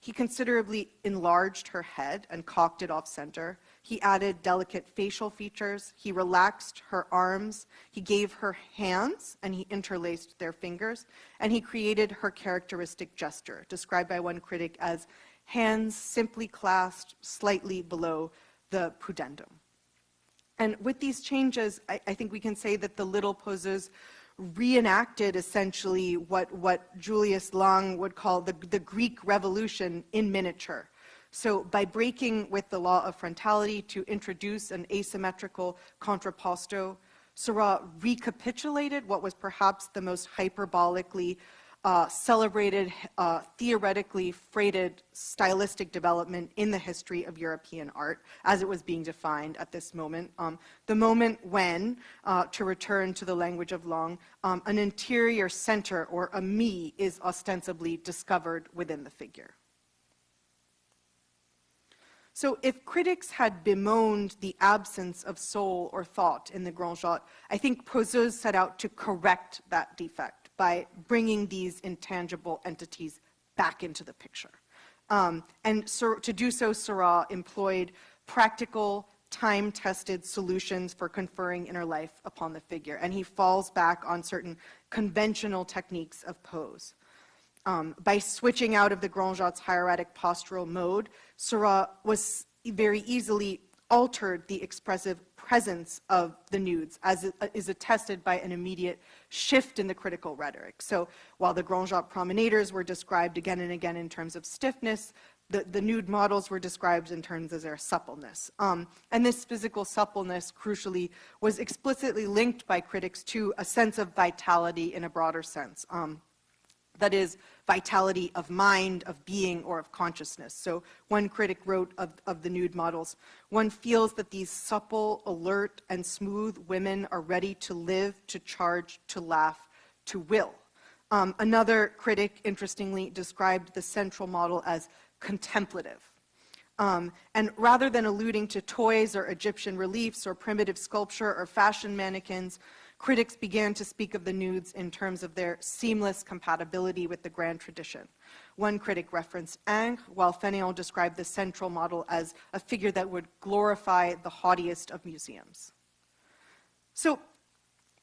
[SPEAKER 2] He considerably enlarged her head and cocked it off center. He added delicate facial features. He relaxed her arms. He gave her hands and he interlaced their fingers. And he created her characteristic gesture, described by one critic as hands simply clasped slightly below the pudendum. And with these changes, I, I think we can say that the little poses reenacted essentially what, what Julius Lange would call the, the Greek Revolution in miniature. So by breaking with the law of frontality to introduce an asymmetrical contrapposto, Seurat recapitulated what was perhaps the most hyperbolically uh, celebrated, uh, theoretically freighted stylistic development in the history of European art as it was being defined at this moment. Um, the moment when, uh, to return to the language of Lange, um, an interior center or a me is ostensibly discovered within the figure. So if critics had bemoaned the absence of soul or thought in the Grand Jatte, I think Poseuse set out to correct that defect by bringing these intangible entities back into the picture. Um, and so, to do so, Seurat employed practical, time-tested solutions for conferring inner life upon the figure, and he falls back on certain conventional techniques of pose. Um, by switching out of the Grand Jatte's hieratic postural mode, Seurat was very easily altered the expressive presence of the nudes, as uh, is attested by an immediate shift in the critical rhetoric. So while the Grand Jatte promenaders were described again and again in terms of stiffness, the, the nude models were described in terms of their suppleness. Um, and this physical suppleness, crucially, was explicitly linked by critics to a sense of vitality in a broader sense. Um, that is vitality of mind, of being, or of consciousness. So one critic wrote of, of the nude models, one feels that these supple, alert, and smooth women are ready to live, to charge, to laugh, to will. Um, another critic, interestingly, described the central model as contemplative. Um, and rather than alluding to toys or Egyptian reliefs or primitive sculpture or fashion mannequins, critics began to speak of the nudes in terms of their seamless compatibility with the grand tradition. One critic referenced Ingres, while Fénéon described the central model as a figure that would glorify the haughtiest of museums. So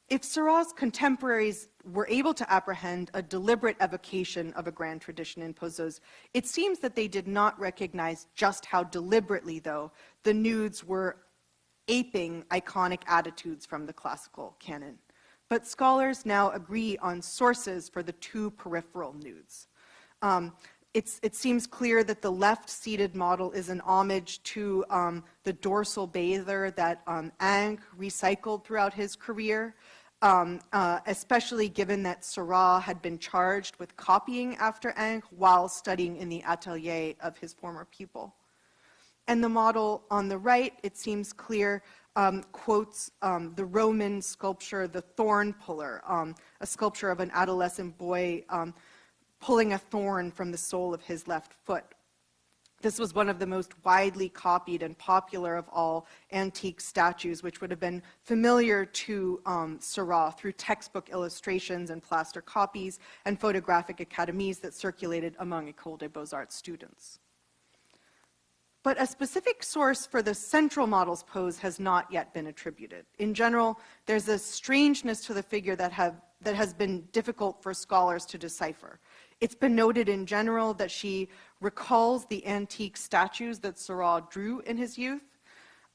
[SPEAKER 2] if Seurat's contemporaries were able to apprehend a deliberate evocation of a grand tradition in Poseuse, it seems that they did not recognize just how deliberately, though, the nudes were aping iconic attitudes from the classical canon. But scholars now agree on sources for the two peripheral nudes. Um, it seems clear that the left-seated model is an homage to um, the dorsal bather that um, Ingres recycled throughout his career, um, uh, especially given that Seurat had been charged with copying after Ingres while studying in the atelier of his former pupil. And the model on the right, it seems clear, um, quotes um, the Roman sculpture, the thorn puller, um, a sculpture of an adolescent boy um, pulling a thorn from the sole of his left foot. This was one of the most widely copied and popular of all antique statues, which would have been familiar to um, Seurat through textbook illustrations and plaster copies and photographic academies that circulated among École des Beaux-Arts students. But a specific source for the central model's pose has not yet been attributed. In general, there's a strangeness to the figure that, have, that has been difficult for scholars to decipher. It's been noted in general that she recalls the antique statues that Seurat drew in his youth,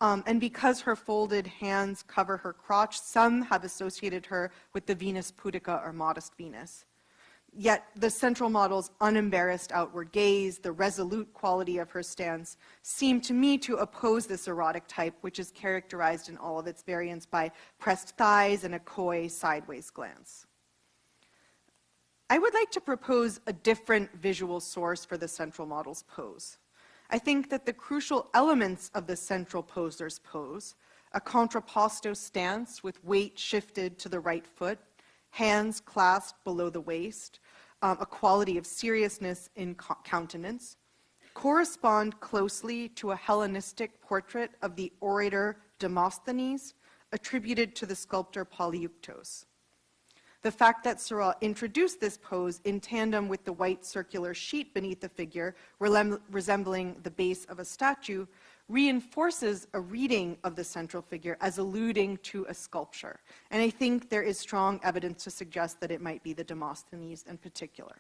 [SPEAKER 2] um, and because her folded hands cover her crotch, some have associated her with the Venus Pudica or modest Venus. Yet the central model's unembarrassed outward gaze, the resolute quality of her stance, seem to me to oppose this erotic type, which is characterized in all of its variants by pressed thighs and a coy sideways glance. I would like to propose a different visual source for the central model's pose. I think that the crucial elements of the central poser's pose, a contrapposto stance with weight shifted to the right foot, hands clasped below the waist, um, a quality of seriousness in countenance, correspond closely to a Hellenistic portrait of the orator Demosthenes attributed to the sculptor Polyeuktos. The fact that Seurat introduced this pose in tandem with the white circular sheet beneath the figure, resembling the base of a statue, reinforces a reading of the central figure as alluding to a sculpture. And I think there is strong evidence to suggest that it might be the Demosthenes in particular.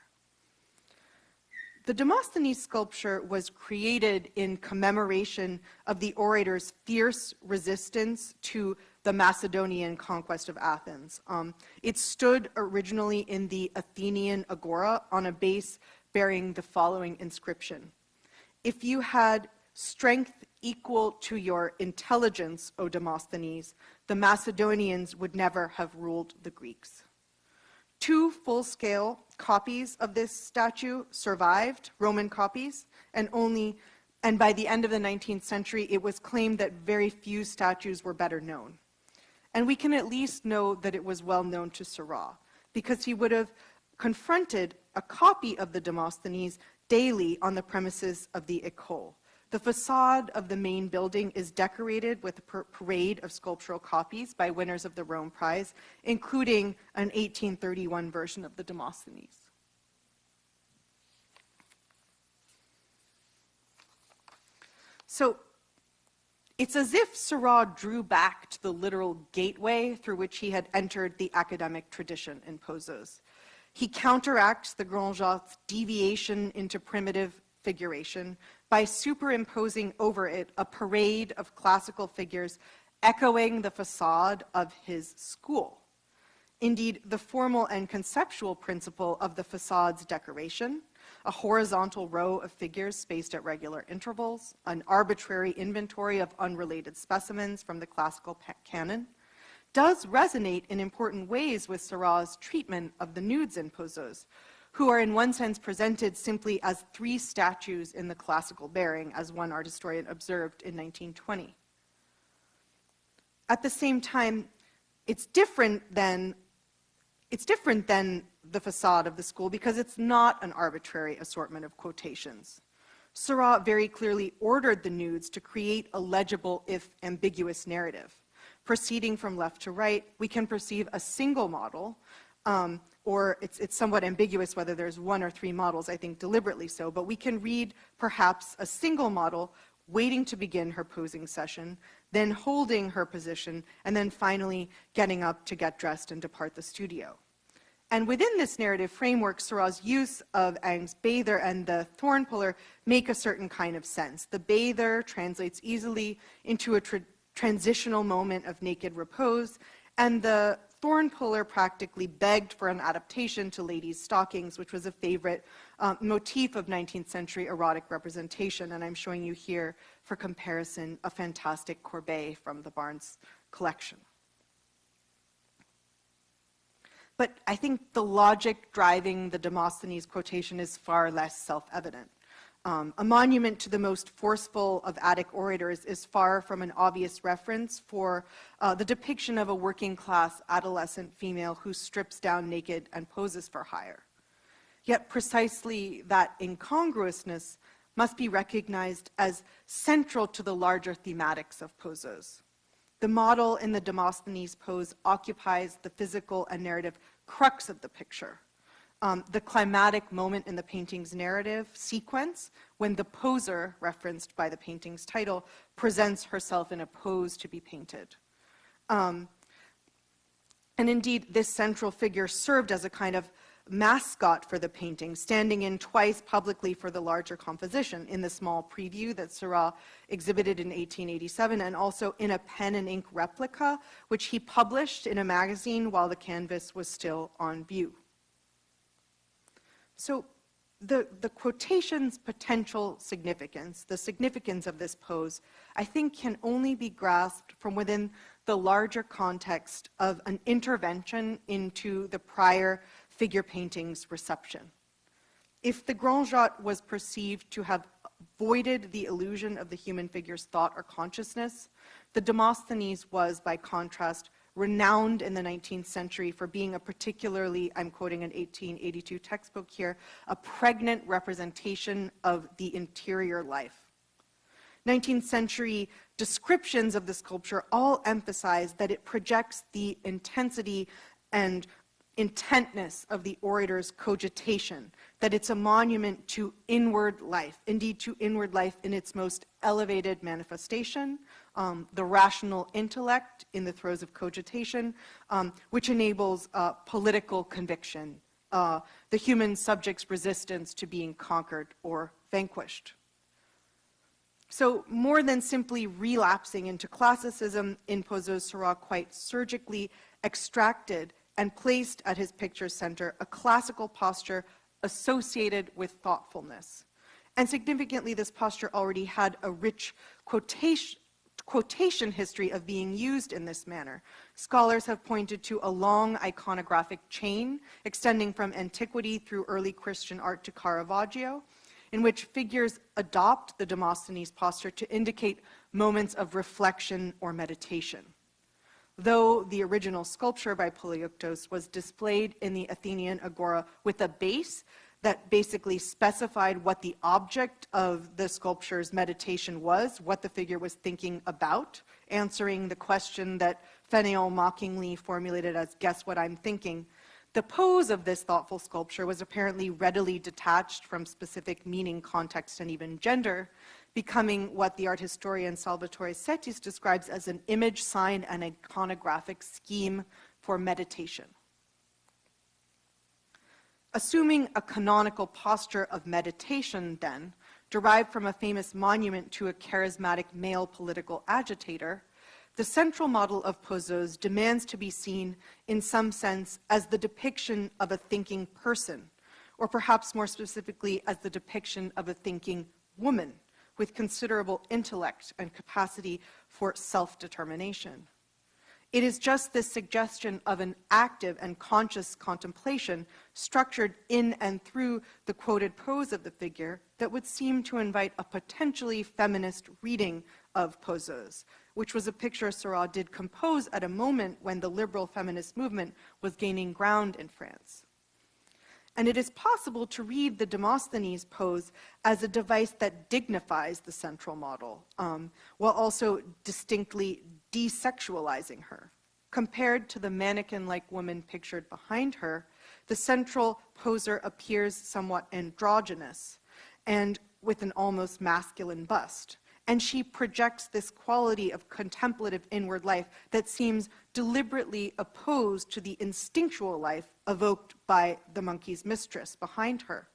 [SPEAKER 2] The Demosthenes sculpture was created in commemoration of the orator's fierce resistance to the Macedonian conquest of Athens. Um, it stood originally in the Athenian agora on a base bearing the following inscription if you had strength equal to your intelligence, O Demosthenes, the Macedonians would never have ruled the Greeks. Two full-scale copies of this statue survived, Roman copies, and only, and by the end of the 19th century, it was claimed that very few statues were better known. And we can at least know that it was well known to Seurat, because he would have confronted a copy of the Demosthenes daily on the premises of the École. The facade of the main building is decorated with a parade of sculptural copies by winners of the Rome Prize, including an 1831 version of the Demosthenes. So it's as if Seurat drew back to the literal gateway through which he had entered the academic tradition in Poseuse. He counteracts the Grand Jatte's deviation into primitive figuration by superimposing over it a parade of classical figures echoing the facade of his school. Indeed, the formal and conceptual principle of the facade's decoration, a horizontal row of figures spaced at regular intervals, an arbitrary inventory of unrelated specimens from the classical canon, does resonate in important ways with Seurat's treatment of the nudes in Poseuse, who are in one sense presented simply as three statues in the classical bearing, as one art historian observed in 1920. At the same time, it's different than it's different than the facade of the school because it's not an arbitrary assortment of quotations. Seurat very clearly ordered the nudes to create a legible, if ambiguous, narrative. Proceeding from left to right, we can perceive a single model um, or it's, it's somewhat ambiguous whether there's one or three models, I think deliberately so, but we can read perhaps a single model waiting to begin her posing session, then holding her position, and then finally getting up to get dressed and depart the studio. And within this narrative framework, Seurat's use of Ingres' bather and the thorn puller make a certain kind of sense. The bather translates easily into a tra transitional moment of naked repose, and the thorn puller practically begged for an adaptation to ladies' stockings, which was a favorite um, motif of 19th century erotic representation. And I'm showing you here, for comparison, a fantastic Courbet from the Barnes collection. But I think the logic driving the Demosthenes quotation is far less self-evident. Um, a monument to the most forceful of Attic orators is far from an obvious reference for uh, the depiction of a working class adolescent female who strips down naked and poses for hire. Yet precisely that incongruousness must be recognized as central to the larger thematics of Poseuse. The model in the Demosthenes pose occupies the physical and narrative crux of the picture um, the climatic moment in the painting's narrative sequence when the poser, referenced by the painting's title, presents herself in a pose to be painted. Um, and indeed, this central figure served as a kind of mascot for the painting, standing in twice publicly for the larger composition in the small preview that Seurat exhibited in 1887 and also in a pen and ink replica, which he published in a magazine while the canvas was still on view. So the, the quotation's potential significance, the significance of this pose, I think can only be grasped from within the larger context of an intervention into the prior figure painting's reception. If the Grand was perceived to have voided the illusion of the human figure's thought or consciousness, the Demosthenes was, by contrast, renowned in the 19th century for being a particularly, I'm quoting an 1882 textbook here, a pregnant representation of the interior life. 19th century descriptions of the sculpture all emphasize that it projects the intensity and intentness of the orator's cogitation, that it's a monument to inward life, indeed to inward life in its most elevated manifestation, um, the rational intellect in the throes of cogitation, um, which enables uh, political conviction, uh, the human subject's resistance to being conquered or vanquished. So more than simply relapsing into classicism, in Seurat quite surgically extracted and placed at his picture center a classical posture associated with thoughtfulness. And significantly, this posture already had a rich quotation, quotation history of being used in this manner. Scholars have pointed to a long iconographic chain extending from antiquity through early Christian art to Caravaggio, in which figures adopt the Demosthenes posture to indicate moments of reflection or meditation. Though the original sculpture by Polyeuktos was displayed in the Athenian agora with a base that basically specified what the object of the sculpture's meditation was, what the figure was thinking about, answering the question that Fénéon mockingly formulated as, guess what I'm thinking. The pose of this thoughtful sculpture was apparently readily detached from specific meaning, context, and even gender, becoming what the art historian Salvatore Settis describes as an image, sign, and iconographic scheme for meditation. Assuming a canonical posture of meditation, then, derived from a famous monument to a charismatic male political agitator, the central model of Poseuse demands to be seen, in some sense, as the depiction of a thinking person, or perhaps more specifically, as the depiction of a thinking woman with considerable intellect and capacity for self-determination. It is just this suggestion of an active and conscious contemplation structured in and through the quoted pose of the figure that would seem to invite a potentially feminist reading of Poseuse, which was a picture Seurat did compose at a moment when the liberal feminist movement was gaining ground in France. And it is possible to read the Demosthenes pose as a device that dignifies the central model, um, while also distinctly desexualizing her. Compared to the mannequin-like woman pictured behind her, the central poser appears somewhat androgynous and with an almost masculine bust. And she projects this quality of contemplative inward life that seems deliberately opposed to the instinctual life evoked by the monkey's mistress behind her.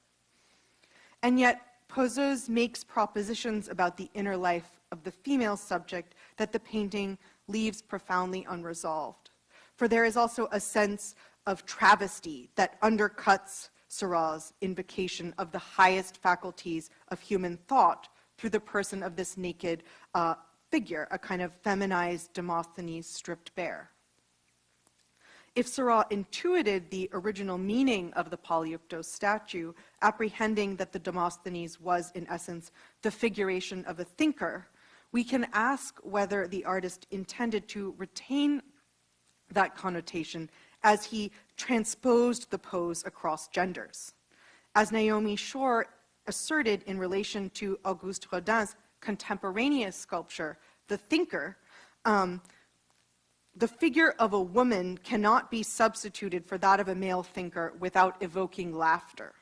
[SPEAKER 2] And yet, Poseuse makes propositions about the inner life of the female subject that the painting leaves profoundly unresolved. For there is also a sense of travesty that undercuts Seurat's invocation of the highest faculties of human thought through the person of this naked uh, figure, a kind of feminized Demosthenes stripped bare. If Seurat intuited the original meaning of the Polyeuktos statue, apprehending that the Demosthenes was, in essence, the figuration of a thinker, we can ask whether the artist intended to retain that connotation as he transposed the pose across genders. As Naomi Schor asserted in relation to Auguste Rodin's contemporaneous sculpture, The Thinker, um, the figure of a woman cannot be substituted for that of a male thinker without evoking laughter.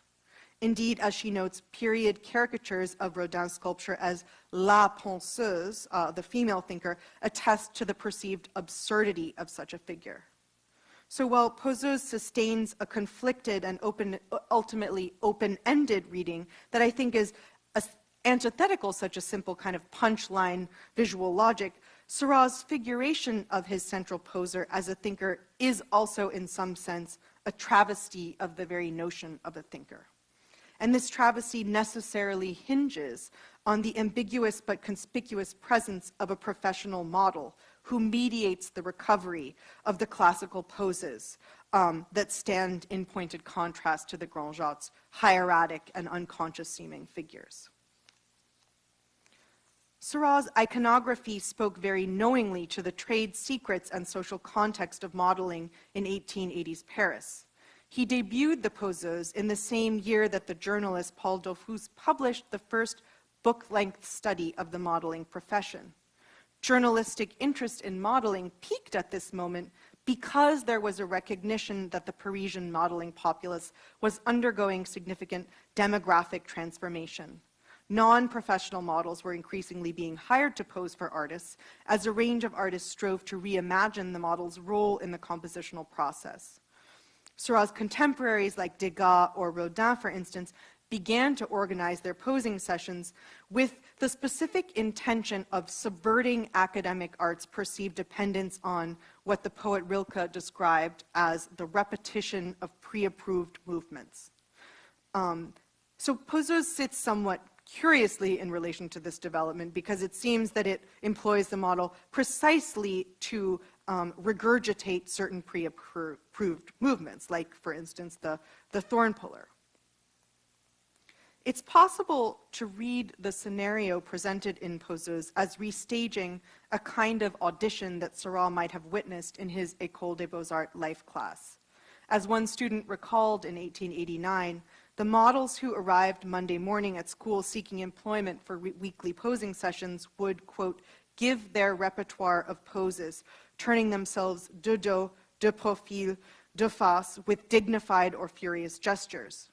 [SPEAKER 2] Indeed, as she notes, period caricatures of Rodin's sculpture as la penseuse, uh, the female thinker, attest to the perceived absurdity of such a figure. So while Poseuse sustains a conflicted and open, ultimately open-ended reading that I think is antithetical such a simple kind of punchline visual logic, Seurat's figuration of his central poser as a thinker is also, in some sense, a travesty of the very notion of a thinker. And this travesty necessarily hinges on the ambiguous but conspicuous presence of a professional model who mediates the recovery of the classical poses um, that stand in pointed contrast to the Grand Jattes' hieratic and unconscious seeming figures. Seurat's iconography spoke very knowingly to the trade secrets and social context of modeling in 1880s Paris. He debuted the poseuse in the same year that the journalist Paul Dollfus published the first book-length study of the modeling profession. Journalistic interest in modeling peaked at this moment because there was a recognition that the Parisian modeling populace was undergoing significant demographic transformation. Non-professional models were increasingly being hired to pose for artists as a range of artists strove to reimagine the model's role in the compositional process. Seurat's contemporaries like Degas or Rodin, for instance, began to organize their posing sessions with the specific intention of subverting academic art's perceived dependence on what the poet Rilke described as the repetition of pre-approved movements. Um, so Poseuse sits somewhat curiously in relation to this development because it seems that it employs the model precisely to um, regurgitate certain pre-approved movements, like, for instance, the, the thorn puller. It's possible to read the scenario presented in Poseuse as restaging a kind of audition that Seurat might have witnessed in his École des Beaux-Arts life class. As one student recalled in 1889, the models who arrived Monday morning at school seeking employment for weekly posing sessions would, quote, give their repertoire of poses, turning themselves de dos, de profil, de face, with dignified or furious gestures.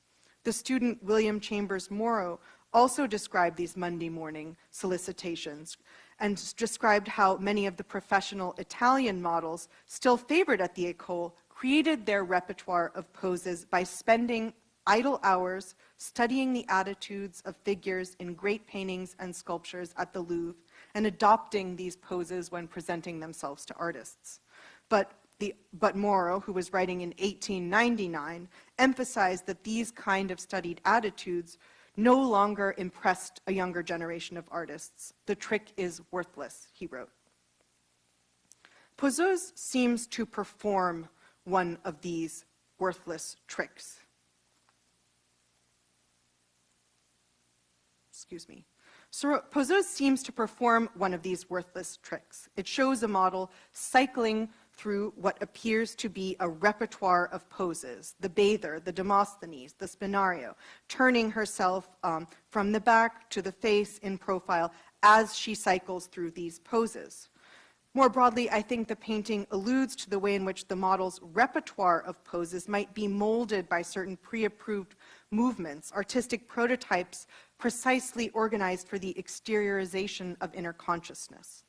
[SPEAKER 2] The student William Chambers Morrow also described these Monday morning solicitations and described how many of the professional Italian models still favored at the École created their repertoire of poses by spending idle hours studying the attitudes of figures in great paintings and sculptures at the Louvre and adopting these poses when presenting themselves to artists. But the, but Morrow, who was writing in 1899, emphasized that these kind of studied attitudes no longer impressed a younger generation of artists. The trick is worthless, he wrote. Poseuse seems to perform one of these worthless tricks. Excuse me. Poseuse seems to perform one of these worthless tricks. It shows a model cycling through what appears to be a repertoire of poses, the bather, the Demosthenes, the spinario, turning herself um, from the back to the face in profile as she cycles through these poses. More broadly, I think the painting alludes to the way in which the model's repertoire of poses might be molded by certain pre-approved movements, artistic prototypes precisely organized for the exteriorization of inner consciousness.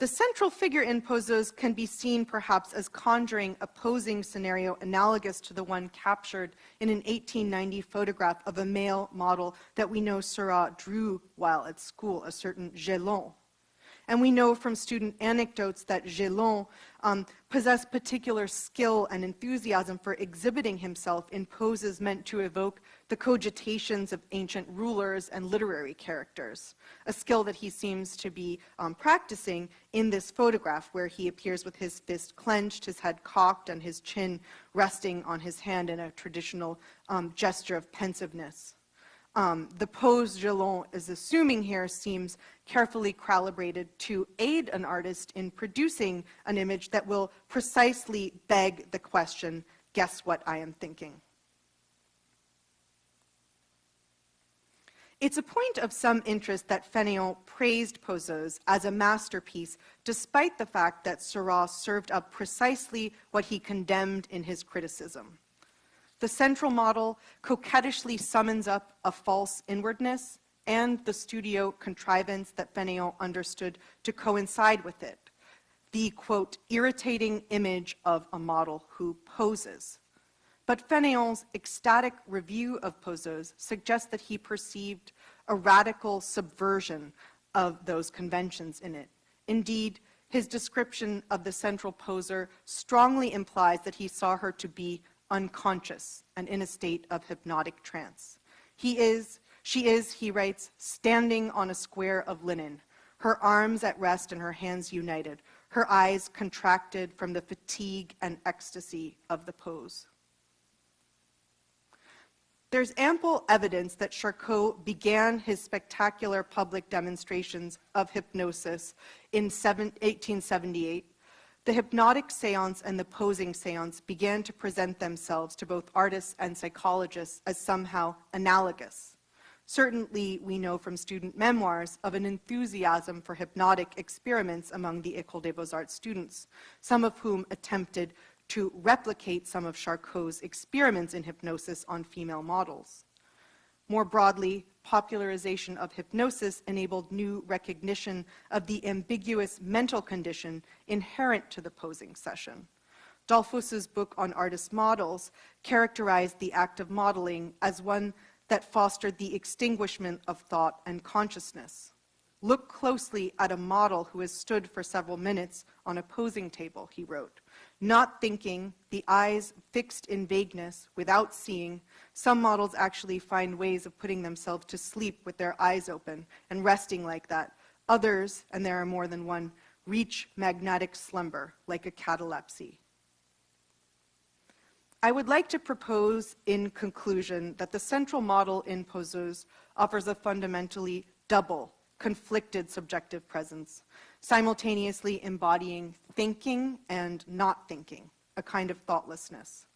[SPEAKER 2] The central figure in Poseuse can be seen perhaps as conjuring a posing scenario analogous to the one captured in an 1890 photograph of a male model that we know Seurat drew while at school, a certain Gelon. And we know from student anecdotes that Gelon um, possessed particular skill and enthusiasm for exhibiting himself in poses meant to evoke the cogitations of ancient rulers and literary characters, a skill that he seems to be um, practicing in this photograph where he appears with his fist clenched, his head cocked, and his chin resting on his hand in a traditional um, gesture of pensiveness. Um, the pose Gelon is assuming here seems carefully calibrated to aid an artist in producing an image that will precisely beg the question, guess what I am thinking? It's a point of some interest that Fénéon praised Poseuse as a masterpiece, despite the fact that Seurat served up precisely what he condemned in his criticism. The central model coquettishly summons up a false inwardness and the studio contrivance that Fénéon understood to coincide with it. The, quote, irritating image of a model who poses. But Fénéon's ecstatic review of Poseuse suggests that he perceived a radical subversion of those conventions in it. Indeed, his description of the central poser strongly implies that he saw her to be unconscious and in a state of hypnotic trance. He is, she is, he writes, standing on a square of linen, her arms at rest and her hands united, her eyes contracted from the fatigue and ecstasy of the pose. There's ample evidence that Charcot began his spectacular public demonstrations of hypnosis in 1878 the hypnotic seance and the posing seance began to present themselves to both artists and psychologists as somehow analogous. Certainly, we know from student memoirs of an enthusiasm for hypnotic experiments among the École des Beaux-Arts students, some of whom attempted to replicate some of Charcot's experiments in hypnosis on female models. More broadly, popularization of hypnosis enabled new recognition of the ambiguous mental condition inherent to the posing session. Dollfus's book on artist models characterized the act of modeling as one that fostered the extinguishment of thought and consciousness. Look closely at a model who has stood for several minutes on a posing table, he wrote. Not thinking, the eyes fixed in vagueness, without seeing, some models actually find ways of putting themselves to sleep with their eyes open and resting like that. Others, and there are more than one, reach magnetic slumber, like a catalepsy. I would like to propose in conclusion that the central model in Poseuse offers a fundamentally double, conflicted subjective presence, simultaneously embodying thinking and not thinking, a kind of thoughtlessness.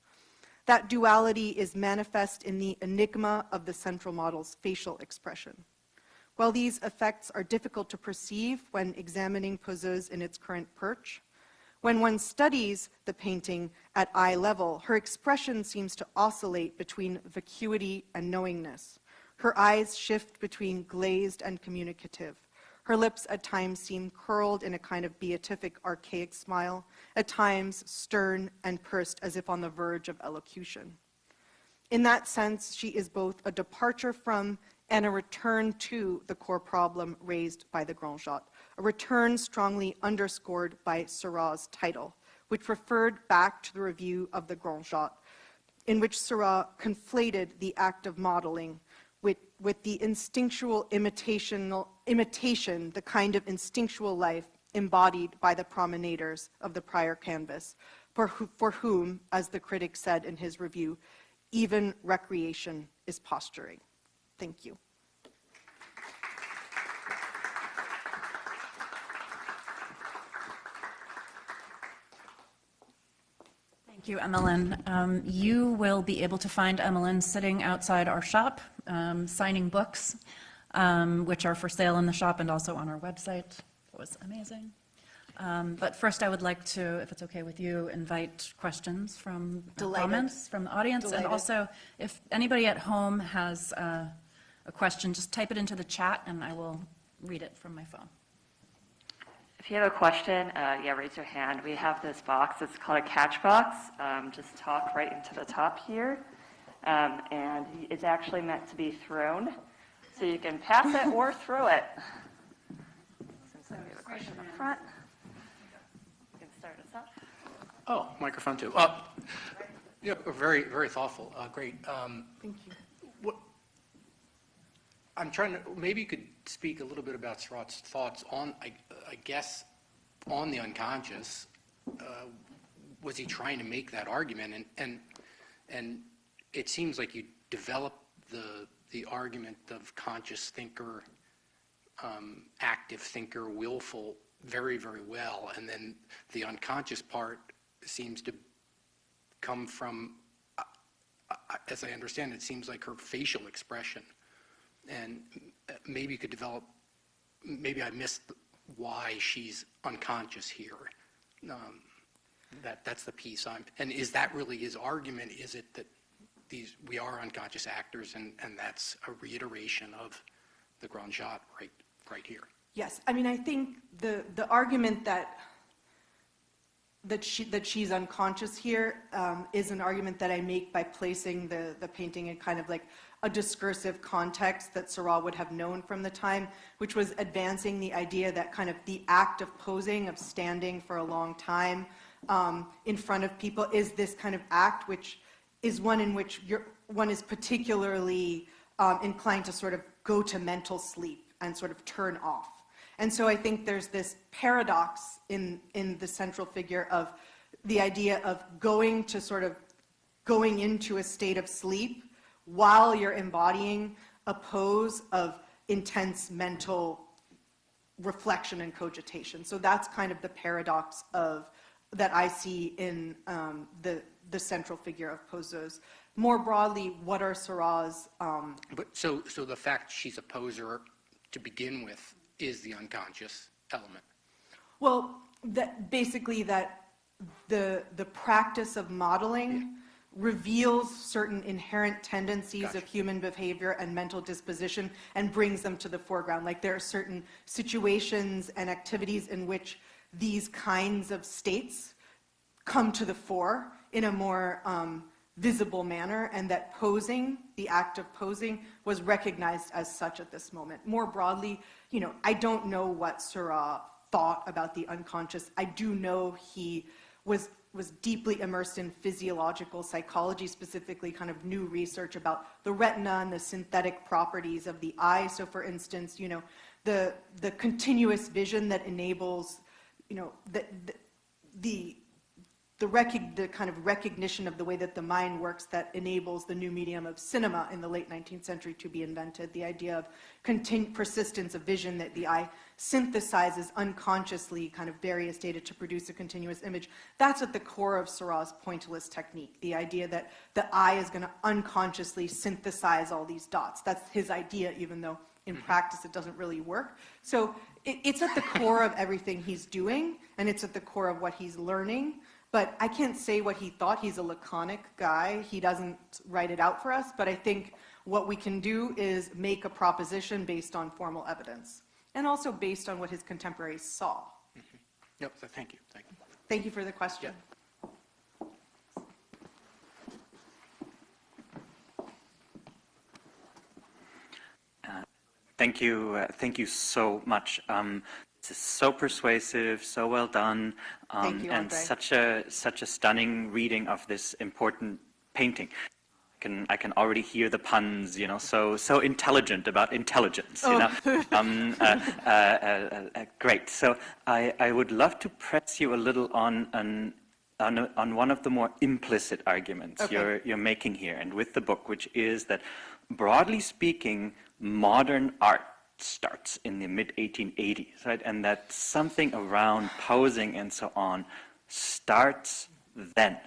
[SPEAKER 2] That duality is manifest in the enigma of the central model's facial expression. While these effects are difficult to perceive when examining Poseuse in its current perch, when one studies the painting at eye level, her expression seems to oscillate between vacuity and knowingness. Her eyes shift between glazed and communicative. Her lips at times seem curled in a kind of beatific archaic smile, at times stern and pursed as if on the verge of elocution. In that sense, she is both a departure from and a return to the core problem raised by the Grand Jatte, a return strongly underscored by Seurat's title, which referred back to the review of the Grand Jatte, in which Seurat conflated the act of modeling with, with the instinctual imitation, imitation, the kind of instinctual life embodied by the promenaders of the prior canvas, for, who, for whom, as the critic said in his review, even recreation is posturing. Thank you.
[SPEAKER 1] Thank you, Emmelyn. Um, you will be able to find Emmelyn sitting outside our shop, um, signing books, um, which are for sale in the shop and also on our website. It was amazing. Um, but first, I would like to, if it's okay with you, invite questions from
[SPEAKER 2] Delighted.
[SPEAKER 1] comments from the audience. And also, if anybody at home has uh, a question, just type it into the chat and I will read it from my phone.
[SPEAKER 3] If you have a question, uh, yeah, raise your hand. We have this box. It's called a catch box. Um, just talk right into the top here. Um, and it's actually meant to be thrown. So you can pass it or throw it. Since we have a question up front, you can start us off.
[SPEAKER 4] Oh, microphone too. Uh, Yeah, very, very thoughtful. Uh, Great. Um,
[SPEAKER 2] Thank you.
[SPEAKER 4] What, I'm trying to, maybe you could speak a little bit about Seurat's thoughts on, I I guess, on the unconscious. Uh, Was he trying to make that argument? And, and, and it seems like you developed the, the argument of conscious thinker, um, active thinker, willful, very, very well. And then the unconscious part seems to come from, uh, uh, as I understand, it seems like her facial expression. And uh, maybe you could develop, maybe I missed why she's unconscious here. Um, That, that's the piece I'm, and is that really his argument? Is it that these, we are unconscious actors and, and that's a reiteration of the Grand Jatte right, right here?
[SPEAKER 2] Yes, I mean, I think the, the argument that, that she, that she's unconscious here um, is an argument that I make by placing the, the painting in kind of like a discursive context that Seurat would have known from the time, which was advancing the idea that kind of the act of posing, of standing for a long time um, in front of people is this kind of act which is one in which one is particularly um, inclined to sort of go to mental sleep and sort of turn off. And so I think there's this paradox in, in the central figure of the idea of going to sort of going into a state of sleep while you're embodying a pose of intense mental reflection and cogitation. So that's kind of the paradox of that I see in um, the the central figure of Poseuse. More broadly, what are Seurat's um,
[SPEAKER 4] But so, so the fact she's a poser to begin with is the unconscious element?
[SPEAKER 2] Well, that basically that the the practice of modeling reveals certain inherent tendencies
[SPEAKER 4] Gotcha.
[SPEAKER 2] of human behavior and mental disposition and brings them to the foreground. Like there are certain situations and activities in which these kinds of states come to the fore in a more um, visible manner, and that posing, the act of posing, was recognized as such at this moment. More broadly, you know, I don't know what Seurat thought about the unconscious. I do know he was was deeply immersed in physiological psychology, specifically kind of new research about the retina and the synthetic properties of the eye. So for instance, you know, the, the continuous vision that enables, you know, the, the, the the, the kind of recognition of the way that the mind works that enables the new medium of cinema in the late 19th century to be invented. The idea of persistence of vision that the eye synthesizes unconsciously kind of various data to produce a continuous image. That's at the core of Seurat's pointillist technique. The idea that the eye is going to unconsciously synthesize all these dots. That's his idea, even though in mm-hmm. practice it doesn't really work. So it, it's at the core of everything he's doing, and it's at the core of what he's learning. But I can't say what he thought. He's a laconic guy. He doesn't write it out for us. But I think what we can do is make a proposition based on formal evidence and also based on what his contemporaries saw.
[SPEAKER 4] Yep, so thank you, thank you.
[SPEAKER 2] Thank you for the question.
[SPEAKER 5] Thank you. uh, Thank you so much. Um, Is so persuasive, so well done. um,
[SPEAKER 2] you,
[SPEAKER 5] And
[SPEAKER 2] Andre.
[SPEAKER 5] such a, such a stunning reading of this important painting. I can, I can already hear the puns, you know, so, so intelligent about intelligence, you
[SPEAKER 2] Oh.
[SPEAKER 5] know. Um, uh, uh, uh, uh, Great. So I, I would love to press you a little on, an- on, a- on one of the more implicit arguments
[SPEAKER 2] Okay.
[SPEAKER 5] you're, you're making here and with the book, which is that broadly speaking, modern art starts in the mid 1880s, right? And that something around posing and so on starts then,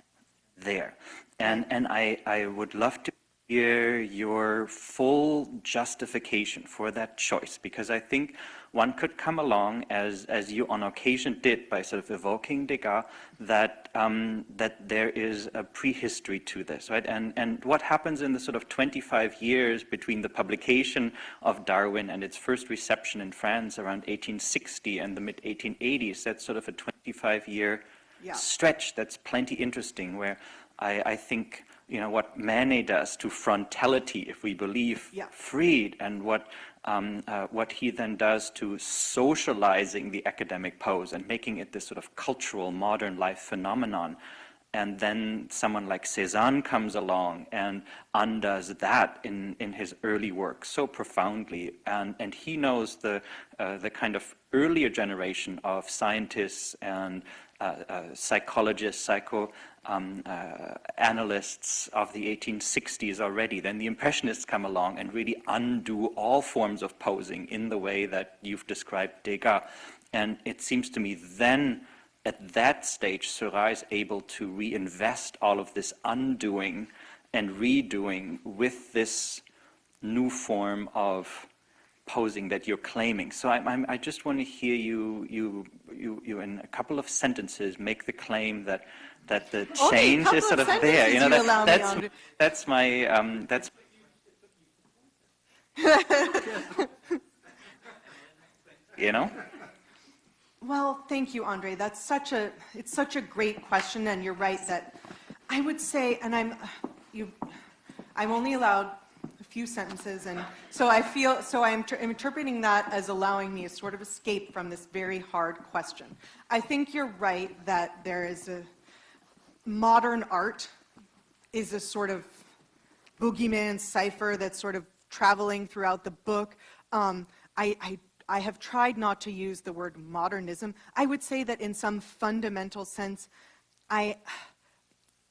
[SPEAKER 5] there. And, and I, I would love to hear your full justification for that choice, because I think one could come along, as, as you on occasion did, by sort of evoking Degas, that, um, that there is a prehistory to this, right? And, and what happens in the sort of 25 years between the publication of Darwin and its first reception in France around 1860 and the mid 1880s, that's sort of a 25 year
[SPEAKER 2] Yeah.
[SPEAKER 5] stretch that's plenty interesting, where I, I think you know what Manet does to frontality, if we believe
[SPEAKER 2] Yeah.
[SPEAKER 5] Fried, and what um, uh, what he then does to socializing the academic pose and making it this sort of cultural modern life phenomenon. And then someone like Cézanne comes along and undoes that in, in his early work so profoundly. And, and he knows the, uh, the kind of earlier generation of scientists and uh, uh, psychologists, psycho um, uh, analysts of the 1860s already. Then the Impressionists come along and really undo all forms of posing in the way that you've described Degas. And it seems to me then, at that stage, Seurat is able to reinvest all of this undoing and redoing with this new form of posing that you're claiming. So I, I'm, I just want to hear you, you, you, you, in a couple of sentences, make the claim that that the change
[SPEAKER 2] couple
[SPEAKER 5] is sort
[SPEAKER 2] of
[SPEAKER 5] of there. You know,
[SPEAKER 2] you
[SPEAKER 5] that,
[SPEAKER 2] me
[SPEAKER 5] that's
[SPEAKER 2] to-
[SPEAKER 5] that's my um, that's. you know.
[SPEAKER 2] Well, thank you, Andre. That's such a, it's such a great question, and you're right that I would say, and I'm, you, I'm only allowed a few sentences, and so I feel, so I'm, I'm interpreting that as allowing me a sort of escape from this very hard question. I think you're right that there is a, modern art is a sort of boogeyman cipher that's sort of traveling throughout the book. Um, I, I, I have tried not to use the word modernism. I would say that in some fundamental sense, I,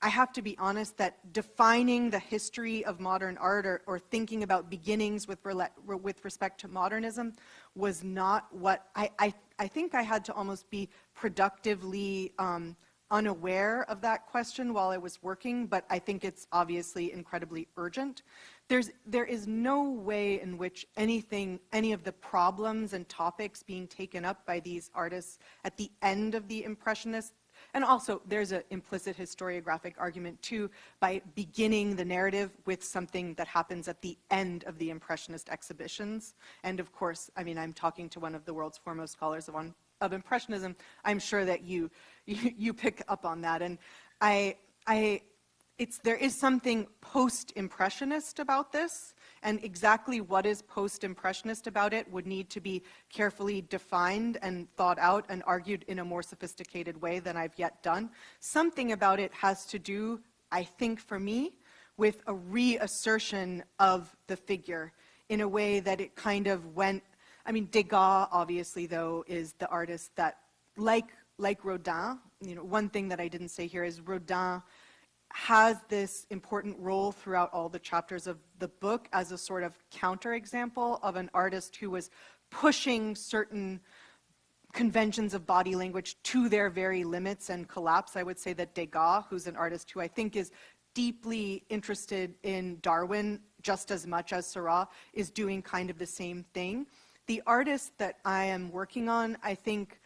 [SPEAKER 2] I have to be honest that defining the history of modern art or, or thinking about beginnings with, with respect to modernism was not what I, I, I think I had to almost be productively um, unaware of that question while I was working, but I think it's obviously incredibly urgent. There's, there is no way in which anything, any of the problems and topics being taken up by these artists at the end of the Impressionist and also, there's an implicit historiographic argument, too, by beginning the narrative with something that happens at the end of the Impressionist exhibitions. And of course, I mean, I'm talking to one of the world's foremost scholars of, on, of Impressionism. I'm sure that you, you, you pick up on that. And I, I, it's, there is something post-impressionist about this, and exactly what is post-impressionist about it would need to be carefully defined and thought out and argued in a more sophisticated way than I've yet done. Something about it has to do, I think for me, with a reassertion of the figure in a way that it kind of went, I mean, Degas, obviously, though, is the artist that, like, like Rodin, you know, one thing that I didn't say here is Rodin has this important role throughout all the chapters of the book as a sort of counterexample of an artist who was pushing certain conventions of body language to their very limits and collapse. I would say that Degas, who's an artist who I think is deeply interested in Darwin just as much as Seurat, is doing kind of the same thing. The artists that I am working on, I think,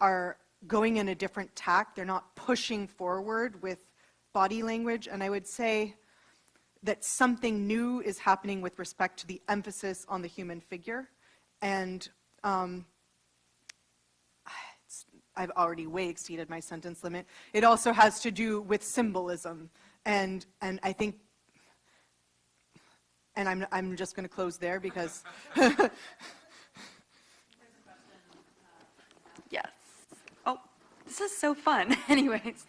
[SPEAKER 2] are going in a different tack. They're not pushing forward with body language, and I would say that something new is happening with respect to the emphasis on the human figure. And um, it's- I've already way exceeded my sentence limit. It also has to do with symbolism. And, and I think, and I'm, I'm just going to close there because
[SPEAKER 6] Yes. Oh, this is so fun. Anyways,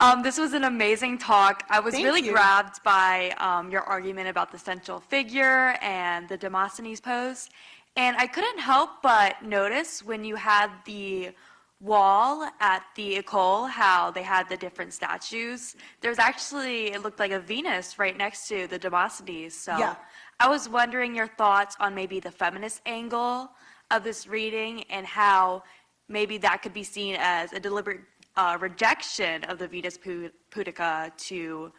[SPEAKER 6] um, this was an amazing talk. I was
[SPEAKER 2] Thank
[SPEAKER 6] really
[SPEAKER 2] you.
[SPEAKER 6] grabbed by um, your argument about the central figure and the Demosthenes pose. And I couldn't help but notice when you had the wall at the École, how they had the different statues. There's actually, it looked like a Venus right next to the Demosthenes. So
[SPEAKER 2] Yeah.
[SPEAKER 6] I was wondering your thoughts on maybe the feminist angle of this reading and how maybe that could be seen as a deliberate uh, rejection of the Venus Pu- Pudica to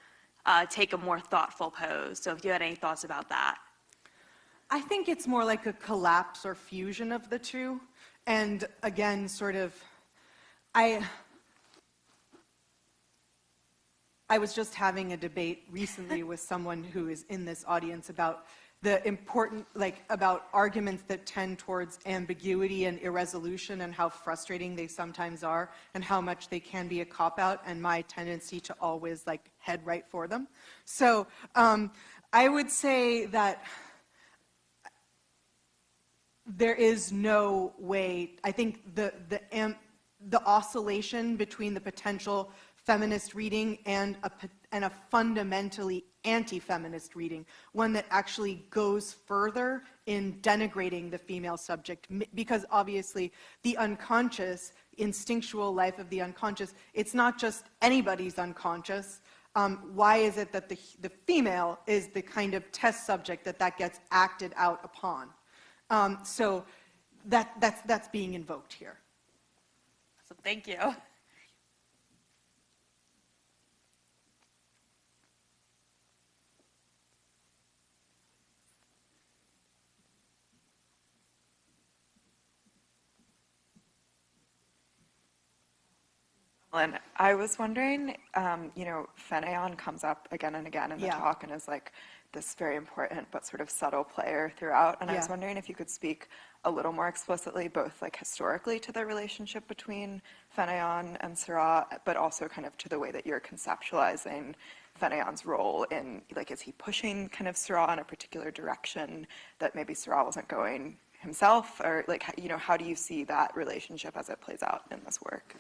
[SPEAKER 6] uh, take a more thoughtful pose. So if you had any thoughts about that.
[SPEAKER 2] I think it's more like a collapse or fusion of the two. And again, sort of, I, I was just having a debate recently with someone who is in this audience about the important, like, about arguments that tend towards ambiguity and irresolution and how frustrating they sometimes are and how much they can be a cop-out and my tendency to always, like, head right for them. So um, I would say that there is no way, I think the, the, am- the oscillation between the potential feminist reading and a, and a fundamentally anti-feminist reading, one that actually goes further in denigrating the female subject, because obviously the unconscious, instinctual life of the unconscious, it's not just anybody's unconscious. Um, why is it that the, the female is the kind of test subject that that gets acted out upon? Um, so that, that's, that's being invoked here.
[SPEAKER 6] So thank you.
[SPEAKER 7] And I was wondering, um, you know, Fénéon comes up again and again in the
[SPEAKER 2] Yeah.
[SPEAKER 7] talk and is like this very important but sort of subtle player throughout. And I was wondering if you could speak a little more explicitly, both like historically to the relationship between Fénéon and Seurat, but also kind of to the way that you're conceptualizing Fénéon's role in, like, is he pushing kind of Seurat in a particular direction that maybe Seurat wasn't going himself? Or like, you know, how do you see that relationship as it plays out in this work?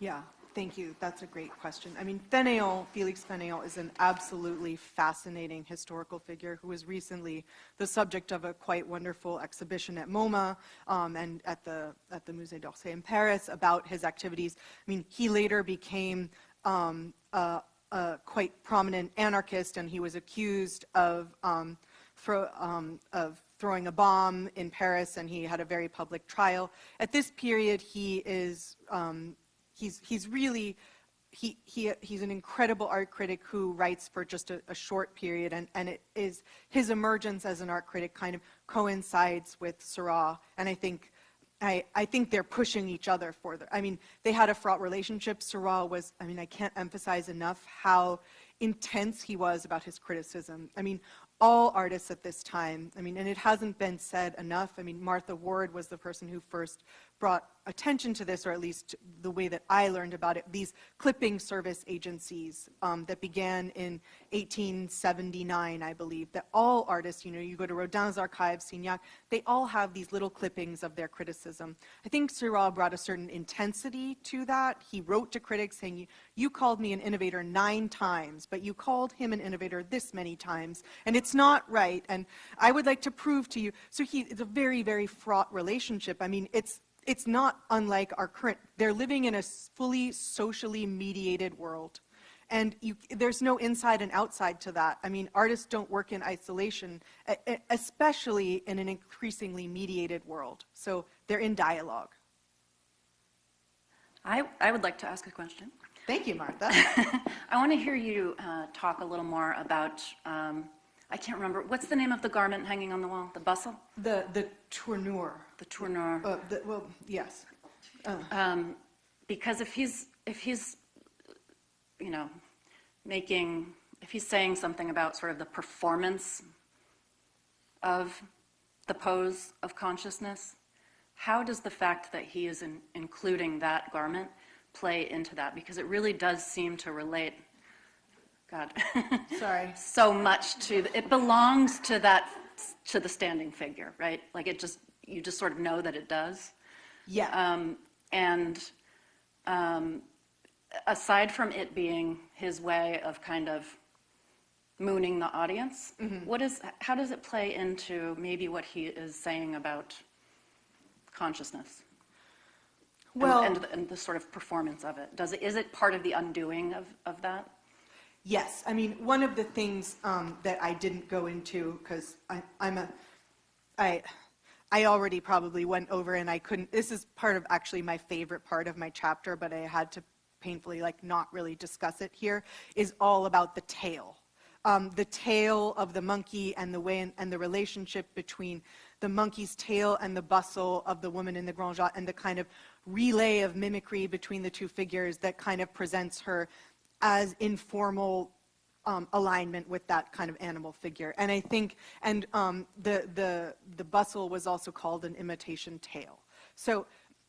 [SPEAKER 2] Yeah, thank you. That's a great question. I mean, Fénéon, Félix Fénéon is an absolutely fascinating historical figure who was recently the subject of a quite wonderful exhibition at MoMA um, and at the, at the Musée d'Orsay in Paris about his activities. I mean, he later became um, a, a quite prominent anarchist and he was accused of um, um, of throwing a bomb in Paris, and he had a very public trial. At this period, he is um, he's he's really he, he he's an incredible art critic who writes for just a, a short period, and and it is his emergence as an art critic kind of coincides with Seurat, and I think. I, I think they're pushing each other further. I mean, they had a fraught relationship. Seurat was, I mean, I can't emphasize enough how intense he was about his criticism. I mean, all artists at this time. I mean, and it hasn't been said enough. I mean, Martha Ward was the person who first brought attention to this, or at least the way that I learned about it, these clipping service agencies um, that began in 1879, I believe, that all artists, you know, you go to Rodin's archives, Signac, they all have these little clippings of their criticism. I think Seurat brought a certain intensity to that. He wrote to critics saying, you called me an innovator nine times, but you called him an innovator this many times, and it's not right, and I would like to prove to you. So he, it's a very, very fraught relationship. I mean, it's it's not unlike our current, they're living in a fully socially mediated world. And you, there's no inside and outside to that. I mean, artists don't work in isolation, especially in an increasingly mediated world. So they're in dialogue.
[SPEAKER 1] I, I would like to ask a question.
[SPEAKER 2] Thank you, Martha.
[SPEAKER 1] I want to hear you uh, talk a little more about, um, I can't remember, what's the name of the garment hanging on the wall? The bustle?
[SPEAKER 2] the, the tournure.
[SPEAKER 1] The tournure?
[SPEAKER 2] Uh, the, well, yes.
[SPEAKER 1] Um, because if he's, if he's, you know, making, if he's saying something about sort of the performance of the pose of consciousness, how does the fact that he is in, including that garment play into that? Because it really does seem to relate, God,
[SPEAKER 2] Sorry.
[SPEAKER 1] so much to, the- it belongs to that, to the standing figure, right? Like it just, you just sort of know that it does.
[SPEAKER 2] Yeah.
[SPEAKER 1] Um, and um, aside from it being his way of kind of mooning the audience,
[SPEAKER 2] Mm-hmm.
[SPEAKER 1] what is, how does it play into maybe what he is saying about consciousness? And-
[SPEAKER 2] Well-
[SPEAKER 1] And, the- and the sort of performance of it? Does it, is it part of the undoing of, of that?
[SPEAKER 2] Yes, I mean, one of the things um, that I didn't go into, because I'm a, I, I already probably went over and I couldn't, this is part of actually my favorite part of my chapter, but I had to painfully like not really discuss it here, is all about the tail. Um, the tail of the monkey and the way and the relationship between the monkey's tail and the bustle of the woman in the Grand Jatte and the kind of relay of mimicry between the two figures that kind of presents her as informal um, alignment with that kind of animal figure. And I think, and um, the, the, the bustle was also called an imitation tail. So,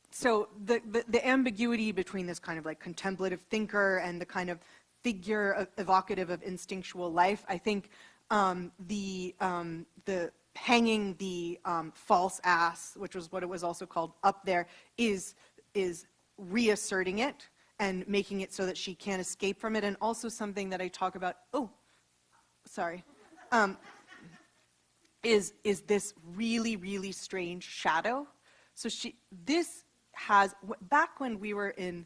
[SPEAKER 2] so the, the, the ambiguity between this kind of like contemplative thinker and the kind of figure of, evocative of instinctual life, I think um, the, um, the hanging the um, false ass, which was what it was also called up there, is, is reasserting it and making it so that she can't escape from it, and also something that I talk about, oh, sorry, um, is, is this really, really strange shadow. So she, this has, back when we were in,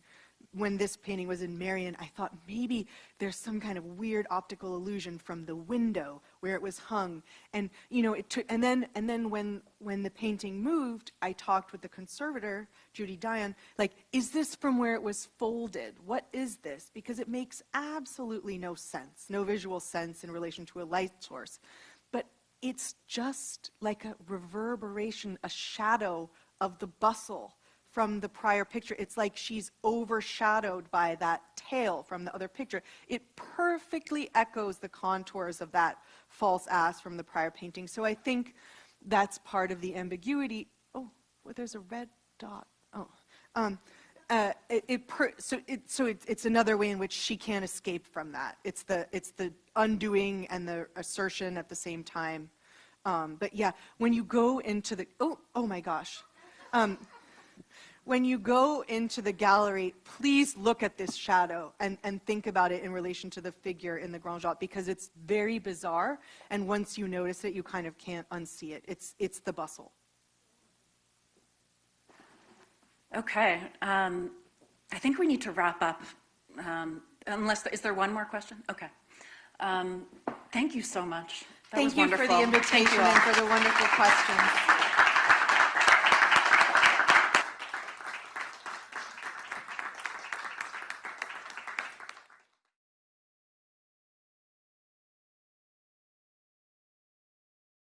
[SPEAKER 2] when this painting was in Merion, I thought maybe there's some kind of weird optical illusion from the window where it was hung. And, you know, it took, and then, and then when, when the painting moved, I talked with the conservator, Judy Dion, like, is this from where it was folded? What is this? Because it makes absolutely no sense, no visual sense in relation to a light source. But it's just like a reverberation, a shadow of the bustle from the prior picture. It's like she's overshadowed by that tail from the other picture. It perfectly echoes the contours of that false ass from the prior painting. So I think that's part of the ambiguity. Oh, well, there's a red dot. Oh. Um, uh, it, it per, so it, so it, it's another way in which she can't escape from that. It's the, it's the undoing and the assertion at the same time. Um, but yeah, when you go into the, oh, oh my gosh. Um, when you go into the gallery, please look at this shadow and, and think about it in relation to the figure in the Grand Jatte because it's very bizarre. And once you notice it, you kind of can't unsee it. It's, it's the bustle.
[SPEAKER 1] Okay, um, I think we need to wrap up, um, unless, is there one more question? Okay. Um, Thank you so much. That was
[SPEAKER 2] Thank you for the invitation and for the wonderful questions.